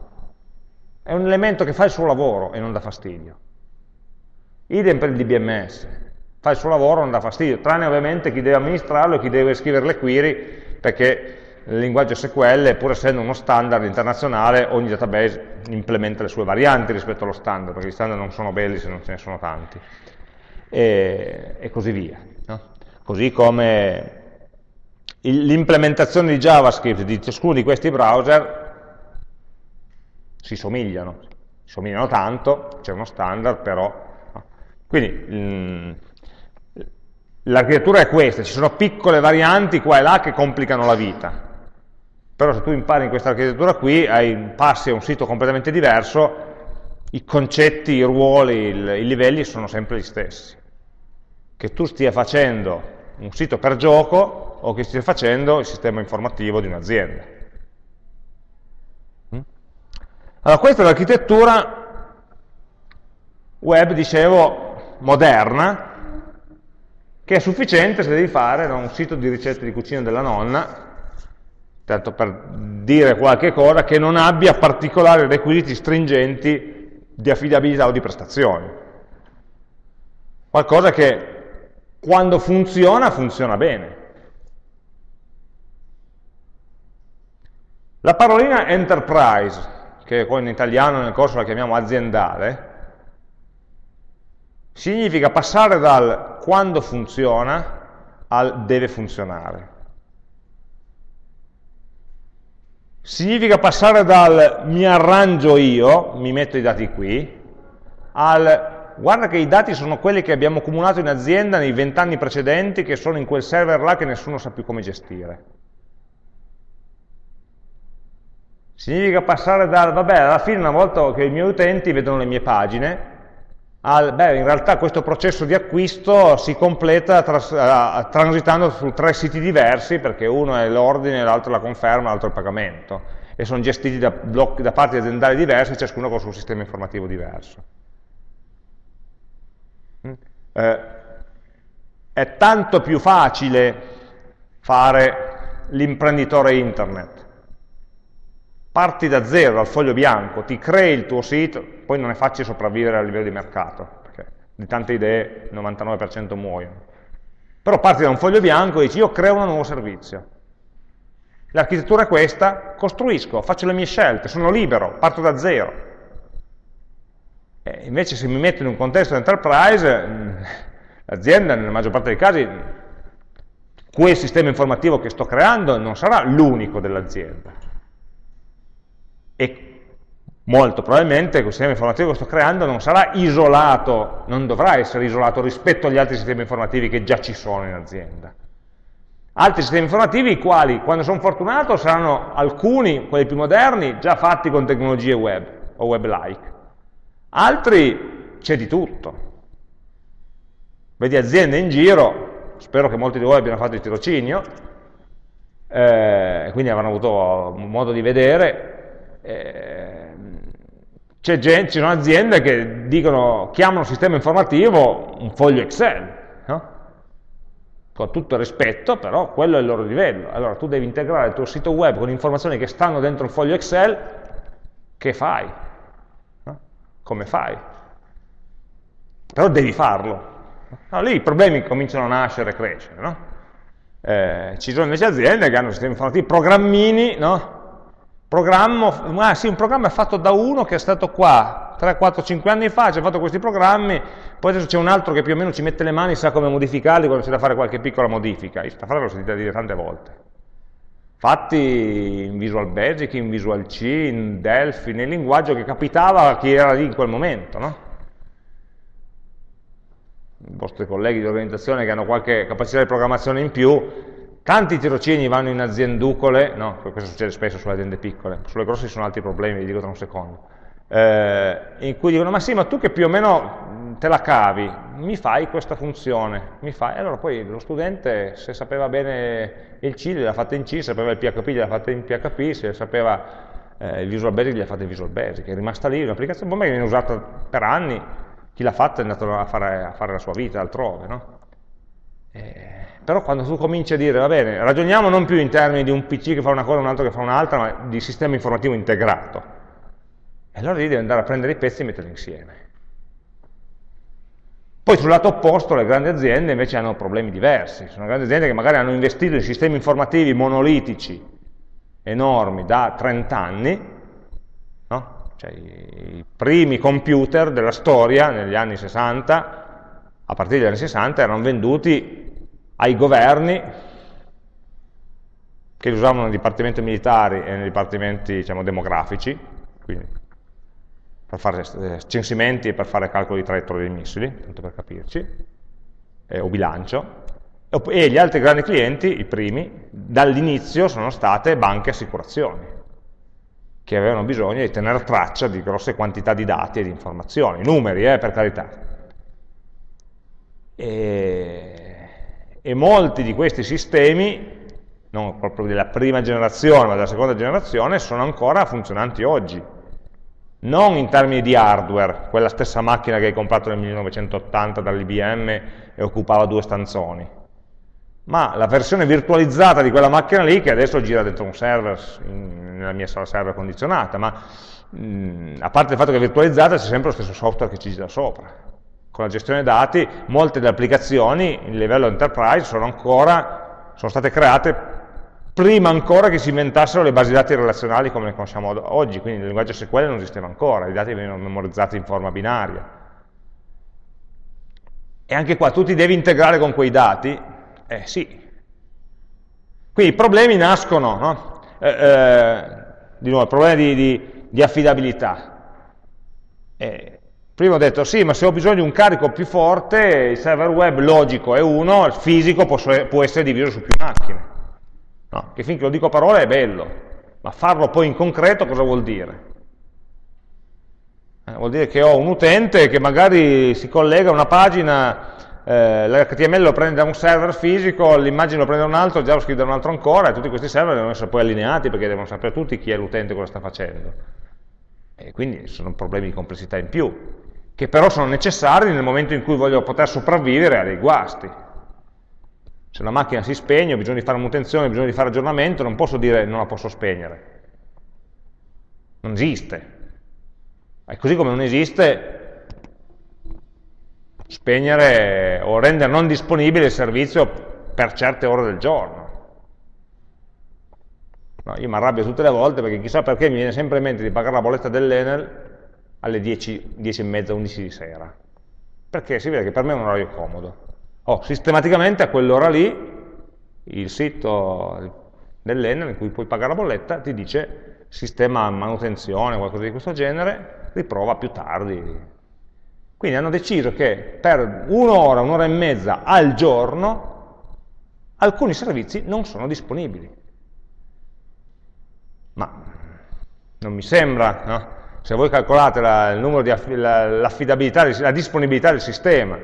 è un elemento che fa il suo lavoro e non dà fastidio. Idem per il DBMS, fa il suo lavoro e non dà fastidio, tranne ovviamente chi deve amministrarlo e chi deve scrivere le query, perché il linguaggio SQL, pur essendo uno standard internazionale, ogni database implementa le sue varianti rispetto allo standard, perché gli standard non sono belli se non ce ne sono tanti, e, e così via. No? Così come l'implementazione di JavaScript di ciascuno di questi browser si somigliano, si somigliano tanto, c'è uno standard, però... Quindi l'architettura è questa, ci sono piccole varianti qua e là che complicano la vita, però se tu impari in questa architettura qui, hai, passi a un sito completamente diverso, i concetti, i ruoli, il, i livelli sono sempre gli stessi. Che tu stia facendo un sito per gioco o che stia facendo il sistema informativo di un'azienda. Mm? Allora, questa è l'architettura web, dicevo, moderna, che è sufficiente se devi fare un sito di ricette di cucina della nonna, tanto per dire qualche cosa, che non abbia particolari requisiti stringenti di affidabilità o di prestazioni. Qualcosa che quando funziona, funziona bene. La parolina enterprise, che poi in italiano nel corso la chiamiamo aziendale, significa passare dal quando funziona al deve funzionare. significa passare dal mi arrangio io, mi metto i dati qui, al guarda che i dati sono quelli che abbiamo accumulato in azienda nei vent'anni precedenti che sono in quel server là che nessuno sa più come gestire. Significa passare dal, vabbè, alla fine una volta che i miei utenti vedono le mie pagine, al, beh, in realtà questo processo di acquisto si completa tras, uh, transitando su tre siti diversi, perché uno è l'ordine, l'altro la conferma, l'altro il pagamento, e sono gestiti da, blocchi, da parti aziendali diverse, ciascuno con il suo sistema informativo diverso. Mm? Eh, è tanto più facile fare l'imprenditore internet, parti da zero, dal foglio bianco, ti crei il tuo sito, poi non è facile sopravvivere a livello di mercato, perché di tante idee il 99% muoiono. Però parti da un foglio bianco e dici io creo un nuovo servizio. L'architettura è questa, costruisco, faccio le mie scelte, sono libero, parto da zero. E invece se mi metto in un contesto di enterprise, mm, l'azienda nella maggior parte dei casi, quel sistema informativo che sto creando non sarà l'unico dell'azienda e molto probabilmente il sistema informativo che sto creando non sarà isolato, non dovrà essere isolato rispetto agli altri sistemi informativi che già ci sono in azienda. Altri sistemi informativi, i quali, quando sono fortunato, saranno alcuni, quelli più moderni, già fatti con tecnologie web o web-like. Altri c'è di tutto. Vedi aziende in giro, spero che molti di voi abbiano fatto il tirocinio, eh, quindi avranno avuto modo di vedere, gente, ci sono aziende che dicono, chiamano sistema informativo un foglio Excel, no? con tutto il rispetto, però quello è il loro livello. Allora tu devi integrare il tuo sito web con informazioni che stanno dentro il foglio Excel, che fai? No? Come fai? Però devi farlo. Allora, lì i problemi cominciano a nascere e crescere. No? Eh, ci sono invece aziende che hanno sistemi informativi, programmini, no? Programmo, ah sì, un programma fatto da uno che è stato qua 3, 4, 5 anni fa, ci ha fatto questi programmi, poi adesso c'è un altro che più o meno ci mette le mani, sa come modificarli quando c'è da fare qualche piccola modifica. Questa frase l'ho sentita dire tante volte. fatti in Visual Basic, in Visual C, in Delphi, nel linguaggio che capitava a chi era lì in quel momento, no? I vostri colleghi di organizzazione che hanno qualche capacità di programmazione in più, tanti tirocini vanno in azienducole, no, questo succede spesso sulle aziende piccole, sulle grosse ci sono altri problemi, vi dico tra un secondo, eh, in cui dicono ma sì, ma tu che più o meno te la cavi, mi fai questa funzione, mi fai, e allora poi lo studente se sapeva bene il C l'ha fatta in C, se sapeva il PHP l'ha fatta in PHP, se sapeva eh, il Visual Basic l'ha fatta in Visual Basic, è rimasta lì un'applicazione bomba che viene usata per anni, chi l'ha fatta è andato a fare, a fare, la sua vita altrove, no? eh, però quando tu cominci a dire, va bene, ragioniamo non più in termini di un PC che fa una cosa, un altro che fa un'altra, ma di sistema informativo integrato, e allora lì devi andare a prendere i pezzi e metterli insieme. Poi sul lato opposto le grandi aziende invece hanno problemi diversi, sono grandi aziende che magari hanno investito in sistemi informativi monolitici enormi da 30 anni, no? cioè i primi computer della storia negli anni 60, a partire dagli anni 60, erano venduti ai governi che li usavano nei dipartimenti militari e nei dipartimenti diciamo, demografici, quindi per fare eh, censimenti e per fare calcoli di traiettorie dei missili, tanto per capirci, eh, o bilancio, e gli altri grandi clienti, i primi, dall'inizio sono state banche e assicurazioni, che avevano bisogno di tenere traccia di grosse quantità di dati e di informazioni, numeri, eh, per carità. E, e molti di questi sistemi, non proprio della prima generazione, ma della seconda generazione, sono ancora funzionanti oggi non in termini di hardware, quella stessa macchina che hai comprato nel 1980 dall'IBM e occupava due stanzoni, ma la versione virtualizzata di quella macchina lì che adesso gira dentro un server, in, nella mia sala server condizionata, ma mh, a parte il fatto che è virtualizzata c'è sempre lo stesso software che ci gira sopra. Con la gestione dati molte delle applicazioni in livello enterprise sono ancora, sono state create prima ancora che si inventassero le basi dati relazionali come le conosciamo oggi, quindi il linguaggio SQL non esisteva ancora, i dati venivano memorizzati in forma binaria. E anche qua tu ti devi integrare con quei dati? Eh sì. Quindi i problemi nascono, no? eh, eh, di nuovo, il problema di, di, di affidabilità. Eh, prima ho detto sì, ma se ho bisogno di un carico più forte, il server web logico è uno, il fisico può, essere diviso su più macchine. No, che finché lo dico a parole è bello, ma farlo poi in concreto cosa vuol dire? Eh, vuol dire che ho un utente che magari si collega a una pagina, eh, l'HTML lo prende da un server fisico, l'immagine lo prende da un altro, il JavaScript da un altro ancora, e tutti questi server devono essere poi allineati perché devono sapere tutti chi è l'utente e cosa sta facendo. E quindi sono problemi di complessità in più, che però sono necessari nel momento in cui voglio poter sopravvivere a dei guasti. Se una macchina si spegne, ho bisogno di fare manutenzione, ho bisogno di fare aggiornamento, non posso dire non la posso spegnere. Non esiste. E così come non esiste spegnere o rendere non disponibile il servizio per certe ore del giorno. No, io mi arrabbio tutte le volte perché chissà perché mi viene sempre in mente di pagare la bolletta dell'Enel alle 10, 10 e mezza, 11 di sera. Perché si vede che per me è un orario comodo oh, sistematicamente a quell'ora lì il sito dell'Enel in cui puoi pagare la bolletta ti dice sistema manutenzione, qualcosa di questo genere, riprova più tardi. Quindi hanno deciso che per un'ora, un'ora e mezza al giorno alcuni servizi non sono disponibili. Ma non mi sembra, no? Se voi calcolate la, il numero di l'affidabilità, la disponibilità del sistema,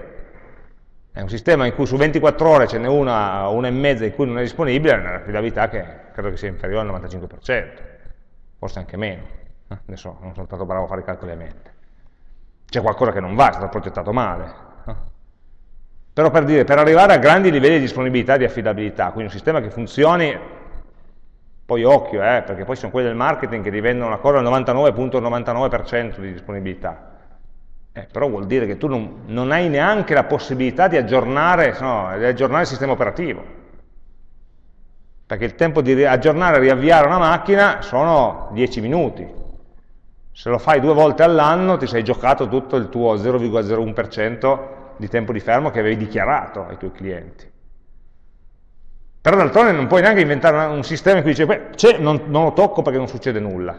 è un sistema in cui su 24 ore ce n'è una una e mezza in cui non è disponibile, è un'affidabilità che credo che sia inferiore al 95%, forse anche meno. Eh, adesso non sono stato bravo a fare i calcoli a mente. C'è qualcosa che non va, è stato progettato male. Eh. Però per dire, per arrivare a grandi livelli di disponibilità e di affidabilità, quindi un sistema che funzioni, poi occhio, eh, perché poi sono quelli del marketing che divendono una cosa al 99.99% ,99 di disponibilità, eh, però vuol dire che tu non, non, hai neanche la possibilità di aggiornare, no, di aggiornare il sistema operativo. Perché il tempo di aggiornare e riavviare una macchina sono 10 minuti. Se lo fai due volte all'anno ti sei giocato tutto il tuo 0,01% di tempo di fermo che avevi dichiarato ai tuoi clienti. Per però d'altronde non puoi neanche inventare un sistema in cui dice, beh, non, non lo tocco perché non succede nulla.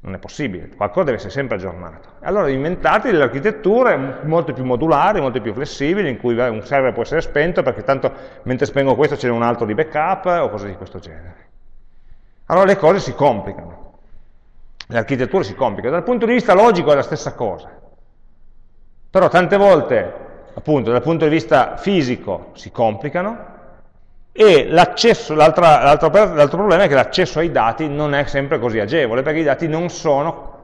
Non è possibile, qualcosa deve essere sempre aggiornato. Allora inventate delle architetture molto più modulari, molto più flessibili, in cui un server può essere spento perché tanto mentre spengo questo c'è un altro di backup o cose di questo genere. Allora le cose si complicano, le architetture si complicano. Dal punto di vista logico è la stessa cosa. Però tante volte, appunto, dal punto di vista fisico si complicano, e l'altro problema è che l'accesso ai dati non è sempre così agevole, perché i dati non sono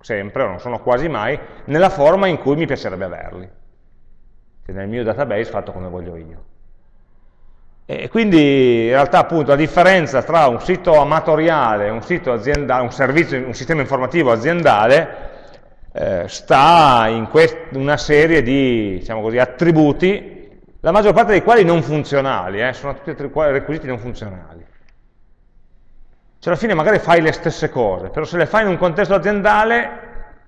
sempre, o non sono quasi mai, nella forma in cui mi piacerebbe averli, cioè nel mio database fatto come voglio io. E quindi in realtà appunto la differenza tra un sito amatoriale, un sito aziendale, un servizio, un sistema informativo aziendale eh, sta in una serie di diciamo così, attributi la maggior parte dei quali non funzionali, eh, sono tutti requisiti non funzionali. Cioè alla fine magari fai le stesse cose, però se le fai in un contesto aziendale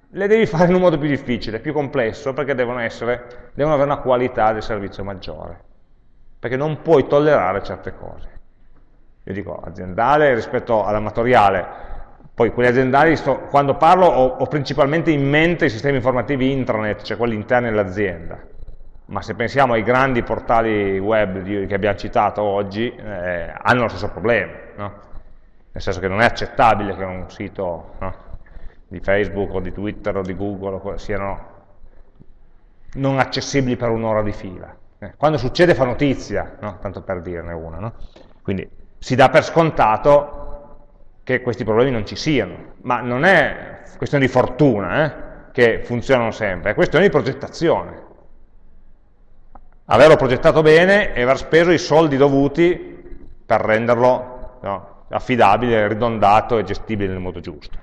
le devi fare in un modo più difficile, più complesso, perché devono, essere, devono avere una qualità del servizio maggiore, perché non puoi tollerare certe cose. Io dico aziendale rispetto all'amatoriale, poi quelli aziendali, sto, quando parlo ho, ho principalmente in mente i sistemi informativi intranet, cioè quelli interni all'azienda, ma se pensiamo ai grandi portali web di, che abbiamo citato oggi, eh, hanno lo stesso problema, no? nel senso che non è accettabile che un sito no, di Facebook o di Twitter o di Google siano non accessibili per un'ora di fila. Eh, quando succede fa notizia, no? tanto per dirne una. Quindi si dà per scontato che questi problemi non ci siano, ma non è questione di fortuna eh, che funzionano sempre, è questione di progettazione averlo progettato bene e aver speso i soldi dovuti per renderlo no, affidabile, ridondato e gestibile nel modo giusto.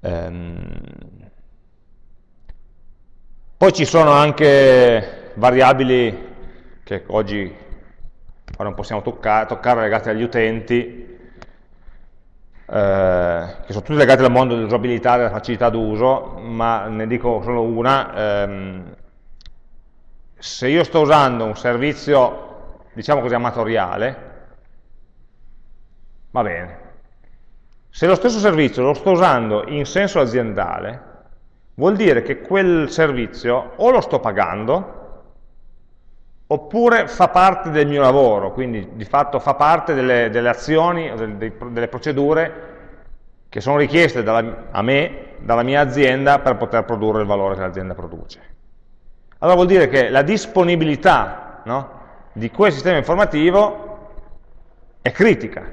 Ehm. Poi ci sono anche variabili che oggi non possiamo toccare, toccare legate agli utenti, eh, che sono tutte legate al mondo dell'usabilità e della facilità d'uso, ma ne dico solo una, ehm, se io sto usando un servizio, diciamo così, amatoriale, va bene. Se lo stesso servizio lo sto usando in senso aziendale, vuol dire che quel servizio o lo sto pagando, oppure fa parte del mio lavoro, quindi di fatto fa parte delle, delle azioni, delle, delle procedure che sono richieste dalla, a me, dalla mia azienda, per poter produrre il valore che l'azienda produce. Allora vuol dire che la disponibilità no, di quel sistema informativo è critica.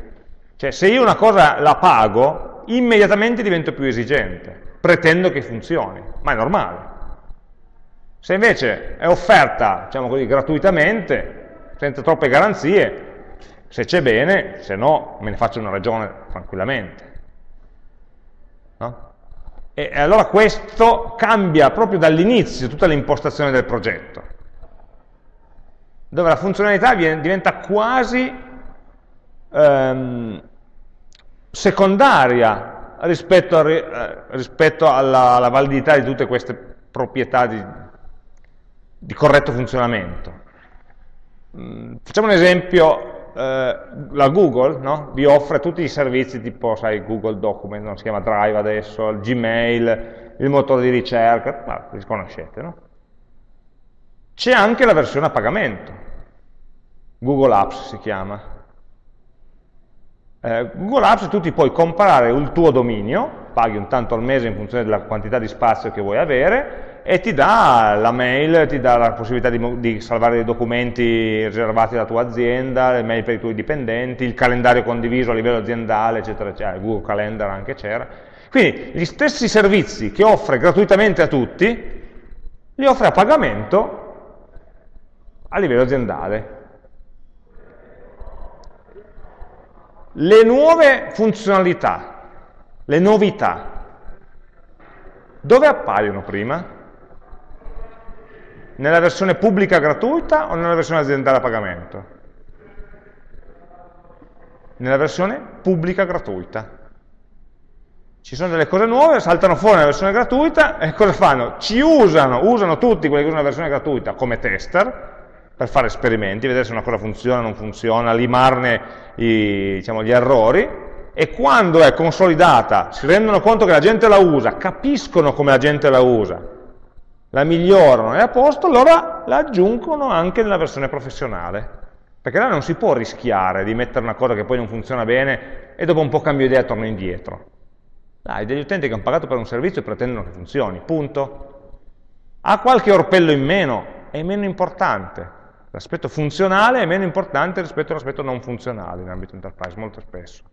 Cioè se io una cosa la pago, immediatamente divento più esigente, pretendo che funzioni, ma è normale. Se invece è offerta, diciamo così, gratuitamente, senza troppe garanzie, se c'è bene, se no me ne faccio una ragione tranquillamente. No? E allora questo cambia proprio dall'inizio tutta l'impostazione del progetto, dove la funzionalità viene, diventa quasi ehm, secondaria rispetto, a, eh, rispetto alla, alla, validità di tutte queste proprietà di, di corretto funzionamento. Mm, facciamo un esempio eh, la Google no? vi offre tutti i servizi tipo, sai, Google Document, non si chiama Drive adesso, il Gmail, il motore di ricerca, ma li conoscete, no? C'è anche la versione a pagamento, Google Apps si chiama. Eh, Google Apps tu ti puoi comprare il tuo dominio, paghi un tanto al mese in funzione della quantità di spazio che vuoi avere, e ti dà la mail, ti dà la possibilità di, di, salvare dei documenti riservati alla tua azienda, le mail per i tuoi dipendenti, il calendario condiviso a livello aziendale, eccetera, eccetera, il Google Calendar anche c'era. Quindi gli stessi servizi che offre gratuitamente a tutti, li offre a pagamento a livello aziendale. Le nuove funzionalità, le novità, dove appaiono prima? Nella versione pubblica gratuita o nella versione aziendale a pagamento? Nella versione pubblica gratuita. Ci sono delle cose nuove, saltano fuori nella versione gratuita e cosa fanno? Ci usano, usano tutti quelli che usano la versione gratuita come tester per fare esperimenti, vedere se una cosa funziona o non funziona, limarne i, diciamo, gli errori, e quando è consolidata, si rendono conto che la gente la usa, capiscono come la gente la usa, la migliorano, è a posto, allora la aggiungono anche nella versione professionale. Perché là non si può rischiare di mettere una cosa che poi non funziona bene e dopo un po' cambio idea e torno indietro. Dai, degli utenti che hanno pagato per un servizio e pretendono che funzioni, punto. Ha qualche orpello in meno, è meno importante. L'aspetto funzionale è meno importante rispetto all'aspetto non funzionale in ambito enterprise, molto spesso.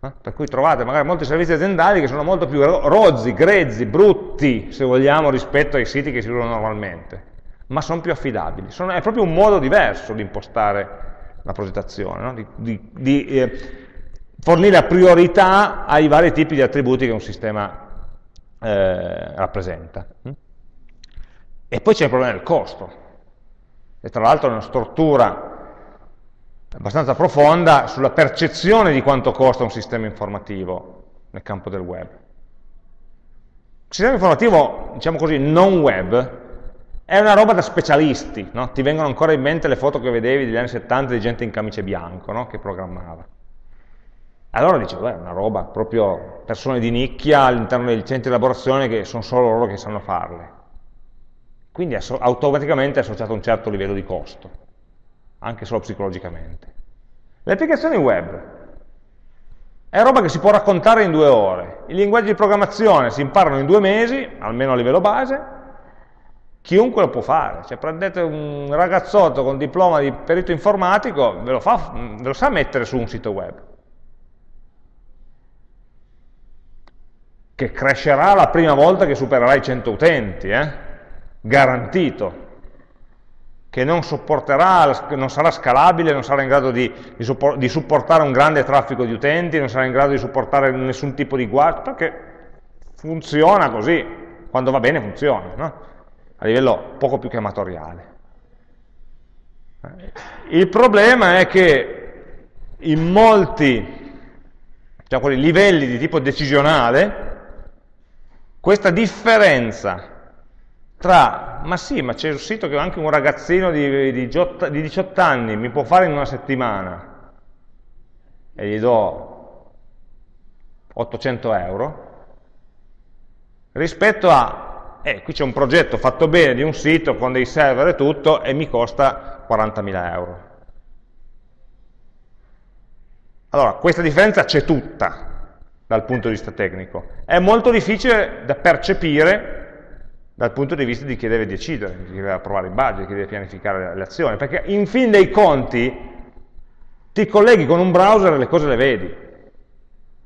Eh? Per cui trovate magari molti servizi aziendali che sono molto più rozzi, grezzi, brutti, se vogliamo, rispetto ai siti che si usano normalmente, ma sono più affidabili. Sono, è proprio un modo diverso di impostare la progettazione, no? di, di, di eh, fornire la priorità ai vari tipi di attributi che un sistema eh, rappresenta. E poi c'è il problema del costo. E tra l'altro è una stortura abbastanza profonda sulla percezione di quanto costa un sistema informativo nel campo del web. Il sistema informativo, diciamo così, non web, è una roba da specialisti, no? ti vengono ancora in mente le foto che vedevi degli anni 70 di gente in camice bianco no? che programmava. Allora dicevo, beh, è una roba, proprio persone di nicchia all'interno dei centri di elaborazione che sono solo loro che sanno farle. Quindi è automaticamente associato a un certo livello di costo anche solo psicologicamente. Le applicazioni web è roba che si può raccontare in due ore. I linguaggi di programmazione si imparano in due mesi, almeno a livello base, chiunque lo può fare. Cioè prendete un ragazzotto con diploma di perito informatico, ve lo, fa, ve lo sa mettere su un sito web. Che crescerà la prima volta che supererà i 100 utenti, eh? garantito che non, non, sarà scalabile, non sarà in grado di, di, supportare un grande traffico di utenti, non sarà in grado di supportare nessun tipo di guardia, perché funziona così, quando va bene funziona, no? a livello poco più che amatoriale. Il problema è che in molti diciamo, livelli di tipo decisionale questa differenza tra, ma sì, ma c'è un sito che anche un ragazzino di, di, di 18 anni mi può fare in una settimana e gli do 800 euro, rispetto a, eh, qui c'è un progetto fatto bene di un sito con dei server e tutto e mi costa 40.000 euro. Allora, questa differenza c'è tutta dal punto di vista tecnico. È molto difficile da percepire dal punto di vista di chi deve decidere, di chi deve approvare il budget, di chi deve pianificare le azioni, perché in fin dei conti ti colleghi con un browser e le cose le vedi.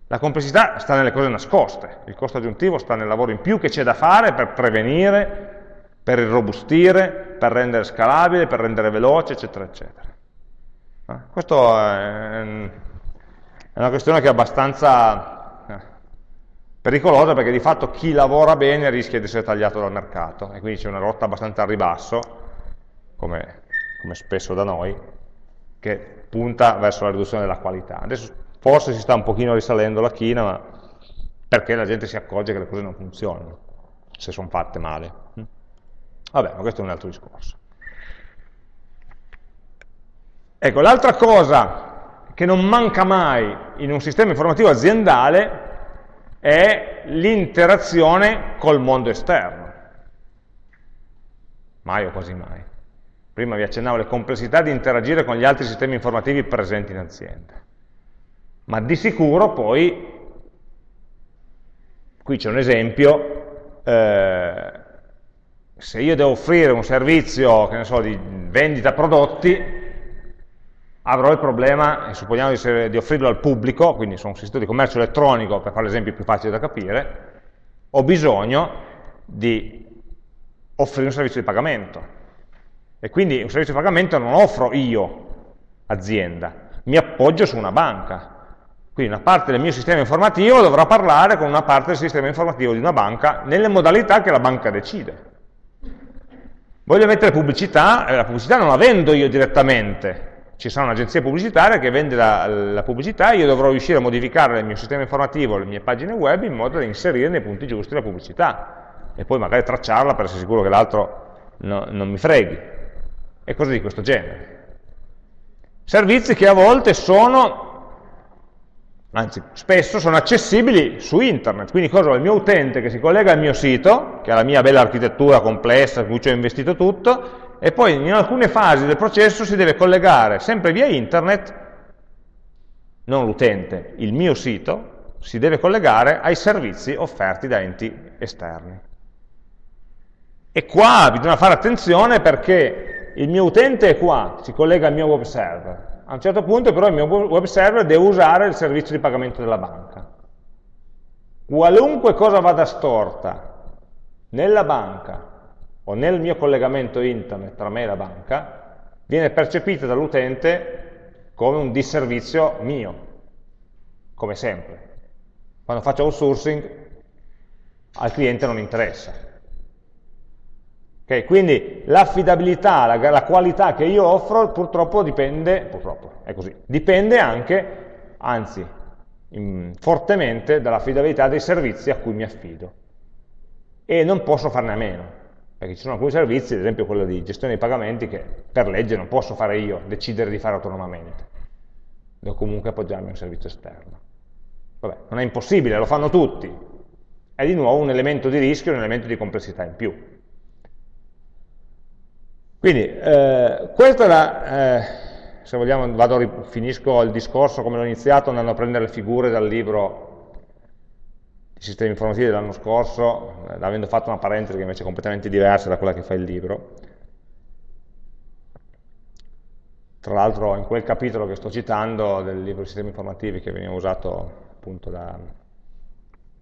La complessità sta nelle cose nascoste, il costo aggiuntivo sta nel lavoro in più che c'è da fare per prevenire, per irrobustire, per rendere scalabile, per rendere veloce, eccetera, eccetera. Eh, questo è una questione che è abbastanza Pericolosa perché di fatto chi lavora bene rischia di essere tagliato dal mercato e quindi c'è una rotta abbastanza a ribasso, come, come spesso da noi, che punta verso la riduzione della qualità. Adesso forse si sta un pochino risalendo la china, ma perché la gente si accorge che le cose non funzionano, se sono fatte male. Vabbè, ma questo è un altro discorso. Ecco, l'altra cosa che non manca mai in un sistema informativo aziendale è l'interazione col mondo esterno. Mai o quasi mai. Prima vi accennavo le complessità di interagire con gli altri sistemi informativi presenti in azienda. Ma di sicuro poi, qui c'è un esempio, eh, se io devo offrire un servizio, che ne so, di vendita prodotti, avrò il problema, e supponiamo di, di, offrirlo al pubblico, quindi su un sito di commercio elettronico, per fare l'esempio più facile da capire, ho bisogno di offrire un servizio di pagamento. E quindi un servizio di pagamento non offro io, azienda, mi appoggio su una banca. Quindi una parte del mio sistema informativo dovrà parlare con una parte del sistema informativo di una banca nelle modalità che la banca decide. Voglio mettere pubblicità, e la pubblicità non la vendo io direttamente, ci sarà un'agenzia pubblicitaria che vende la, la, pubblicità, io dovrò riuscire a modificare il mio sistema informativo, le mie pagine web in modo da inserire nei punti giusti la pubblicità e poi magari tracciarla per essere sicuro che l'altro no, non mi freghi. e cose di questo genere. Servizi che a volte sono, anzi spesso sono accessibili su internet, quindi cosa ho? Il mio utente che si collega al mio sito, che ha la mia bella architettura complessa, in cui ci ho investito tutto, e poi in alcune fasi del processo si deve collegare sempre via internet, non l'utente, il mio sito, si deve collegare ai servizi offerti da enti esterni. E qua bisogna fare attenzione perché il mio utente è qua, si collega al mio web server. A un certo punto però il mio web server deve usare il servizio di pagamento della banca. Qualunque cosa vada storta nella banca o nel mio collegamento internet tra me e la banca, viene percepita dall'utente come un disservizio mio, come sempre. Quando faccio outsourcing al cliente non interessa. Okay, quindi l'affidabilità, la, la, qualità che io offro purtroppo dipende, purtroppo, è così, dipende anche, anzi, in, fortemente dall'affidabilità dei servizi a cui mi affido. E non posso farne a meno, perché ci sono alcuni servizi, ad esempio quello di gestione dei pagamenti, che per legge non posso fare io, decidere di fare autonomamente. Devo comunque appoggiarmi a un servizio esterno. Vabbè, non è impossibile, lo fanno tutti. È di nuovo un elemento di rischio, un elemento di complessità in più. Quindi, eh, questo era, eh, se vogliamo, vado, finisco il discorso come l'ho iniziato andando a prendere le figure dal libro sistemi informativi dell'anno scorso, eh, avendo fatto una parentesi che invece è completamente diversa da quella che fa il libro. Tra l'altro in quel capitolo che sto citando del libro di sistemi informativi che veniva usato appunto da,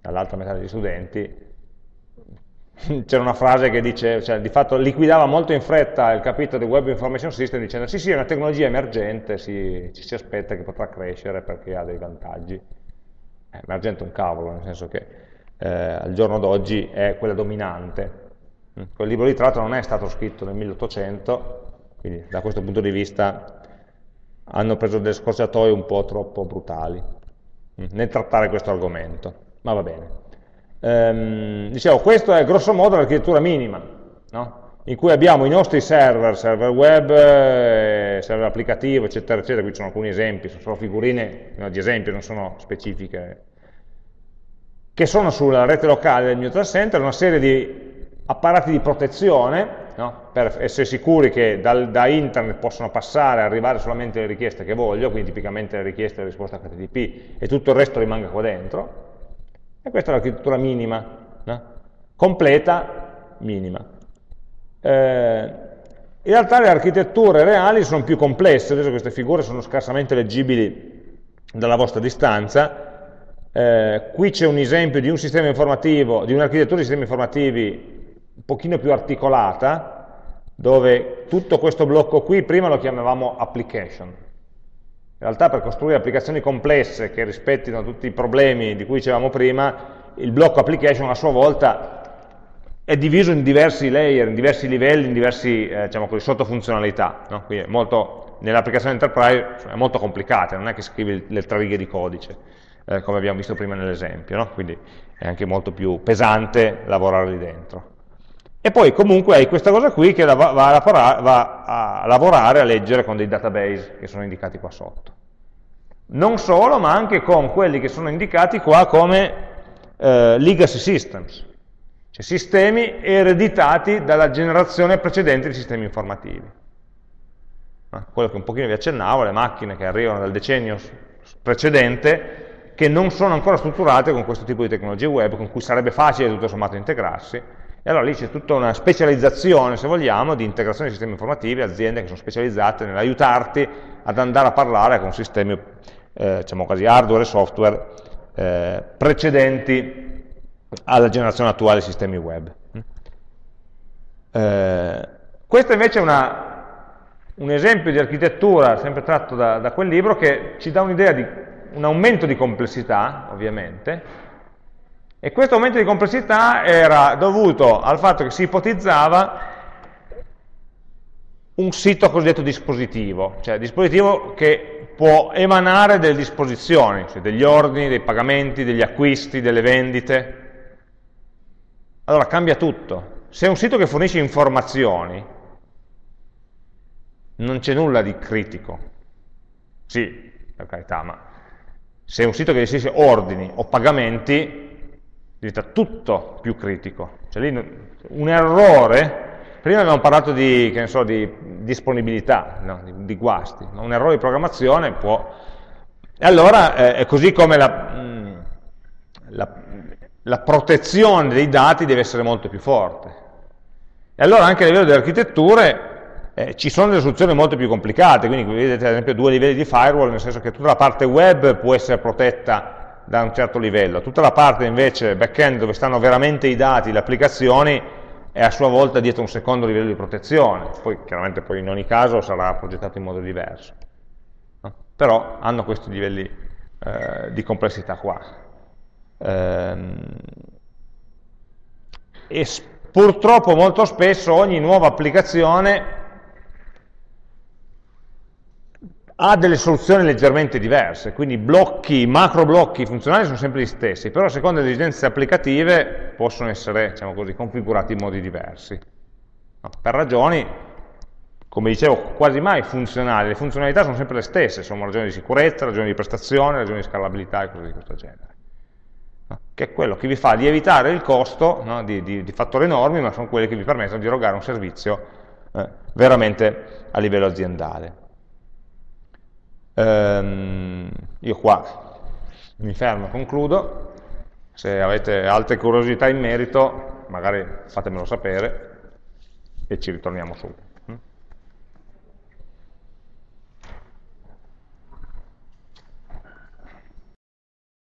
dall'altra metà degli studenti, <laughs> c'era una frase che dice, cioè, di fatto liquidava molto in fretta il capitolo di Web Information System dicendo sì sì è una tecnologia emergente, si, ci si aspetta che potrà crescere perché ha dei vantaggi. Eh, emergente è un cavolo, nel senso che eh, al giorno d'oggi è quella dominante. Mm, quel libro di tratto non è stato scritto nel 1800, quindi da questo punto di vista hanno preso delle scorciatoie un po' troppo brutali mm, nel trattare questo argomento, ma va bene. Ehm, dicevo, questa è grosso modo l'architettura minima, no? In cui abbiamo i nostri server, server web, eh, server applicativo, eccetera, eccetera, qui ci sono alcuni esempi, sono solo figurine di esempi, non sono specifiche, che sono sulla rete locale del mio data center, una serie di apparati di protezione, no? per essere sicuri che dal, da internet possono passare e arrivare solamente le richieste che voglio, quindi tipicamente le richieste e le risposte HTTP, e tutto il resto rimanga qua dentro, e questa è l'architettura minima, no? completa, minima. Eh, in realtà le architetture reali sono più complesse, adesso queste figure sono scarsamente leggibili dalla vostra distanza, eh, qui c'è un esempio di un sistema informativo, di un'architettura di sistemi informativi un pochino più articolata, dove tutto questo blocco qui prima lo chiamavamo application, in realtà per costruire applicazioni complesse che rispettino tutti i problemi di cui dicevamo prima, il blocco application a sua volta è diviso in diversi layer, in diversi livelli, in diversi eh, diciamo così, sottofunzionalità. No? Quindi nell'applicazione enterprise è molto complicata, non è che scrivi le tre righe di codice, eh, come abbiamo visto prima nell'esempio, no? quindi è anche molto più pesante lavorare lì dentro. E poi comunque hai questa cosa qui che va, a, va a lavorare, a leggere con dei database che sono indicati qua sotto. Non solo, ma anche con quelli che sono indicati qua come eh, legacy systems, cioè sistemi ereditati dalla generazione precedente di sistemi informativi. Quello che un pochino vi accennavo, le macchine che arrivano dal decennio precedente, che non sono ancora strutturate con questo tipo di tecnologie web, con cui sarebbe facile tutto sommato integrarsi, e allora lì c'è tutta una specializzazione, se vogliamo, di integrazione di sistemi informativi, aziende che sono specializzate nell'aiutarti ad andare a parlare con sistemi, eh, diciamo così, hardware e software eh, precedenti alla generazione attuale dei sistemi web. Eh, questo invece è una, un esempio di architettura, sempre tratto da, da quel libro, che ci dà un'idea di un aumento di complessità, ovviamente, e questo aumento di complessità era dovuto al fatto che si ipotizzava un sito cosiddetto dispositivo, cioè dispositivo che può emanare delle disposizioni, cioè degli ordini, dei pagamenti, degli acquisti, delle vendite. Allora cambia tutto. Se è un sito che fornisce informazioni, non c'è nulla di critico. Sì, per carità, ma se è un sito che gestisce ordini o pagamenti, diventa tutto più critico. Cioè lì un errore, prima abbiamo parlato di, so, di disponibilità, no? di, di, guasti, ma un errore di programmazione può... E allora eh, è così come la, mm, la, la protezione dei dati deve essere molto più forte. E allora anche a livello delle architetture eh, ci sono delle soluzioni molto più complicate, quindi vedete ad esempio due livelli di firewall, nel senso che tutta la parte web può essere protetta da un certo livello, tutta la parte invece back-end dove stanno veramente i dati, le applicazioni, è a sua volta dietro un secondo livello di protezione, poi chiaramente poi in ogni caso sarà progettato in modo diverso, no? però hanno questi livelli eh, di complessità qua. Ehm, e purtroppo molto spesso ogni nuova applicazione ha delle soluzioni leggermente diverse, quindi blocchi, macro blocchi funzionali sono sempre gli stessi, però a seconda delle esigenze applicative possono essere, diciamo così, configurati in modi diversi. No, per ragioni, come dicevo, quasi mai funzionali, le funzionalità sono sempre le stesse, sono ragioni di sicurezza, ragioni di prestazione, ragioni di scalabilità e cose di questo genere. Che è quello che vi fa lievitare il costo no, di, di, di, fattori enormi, ma sono quelli che vi permettono di erogare un servizio eh, veramente a livello aziendale. Ehm, io qua mi fermo, concludo, se avete altre curiosità in merito magari fatemelo sapere e ci ritorniamo subito.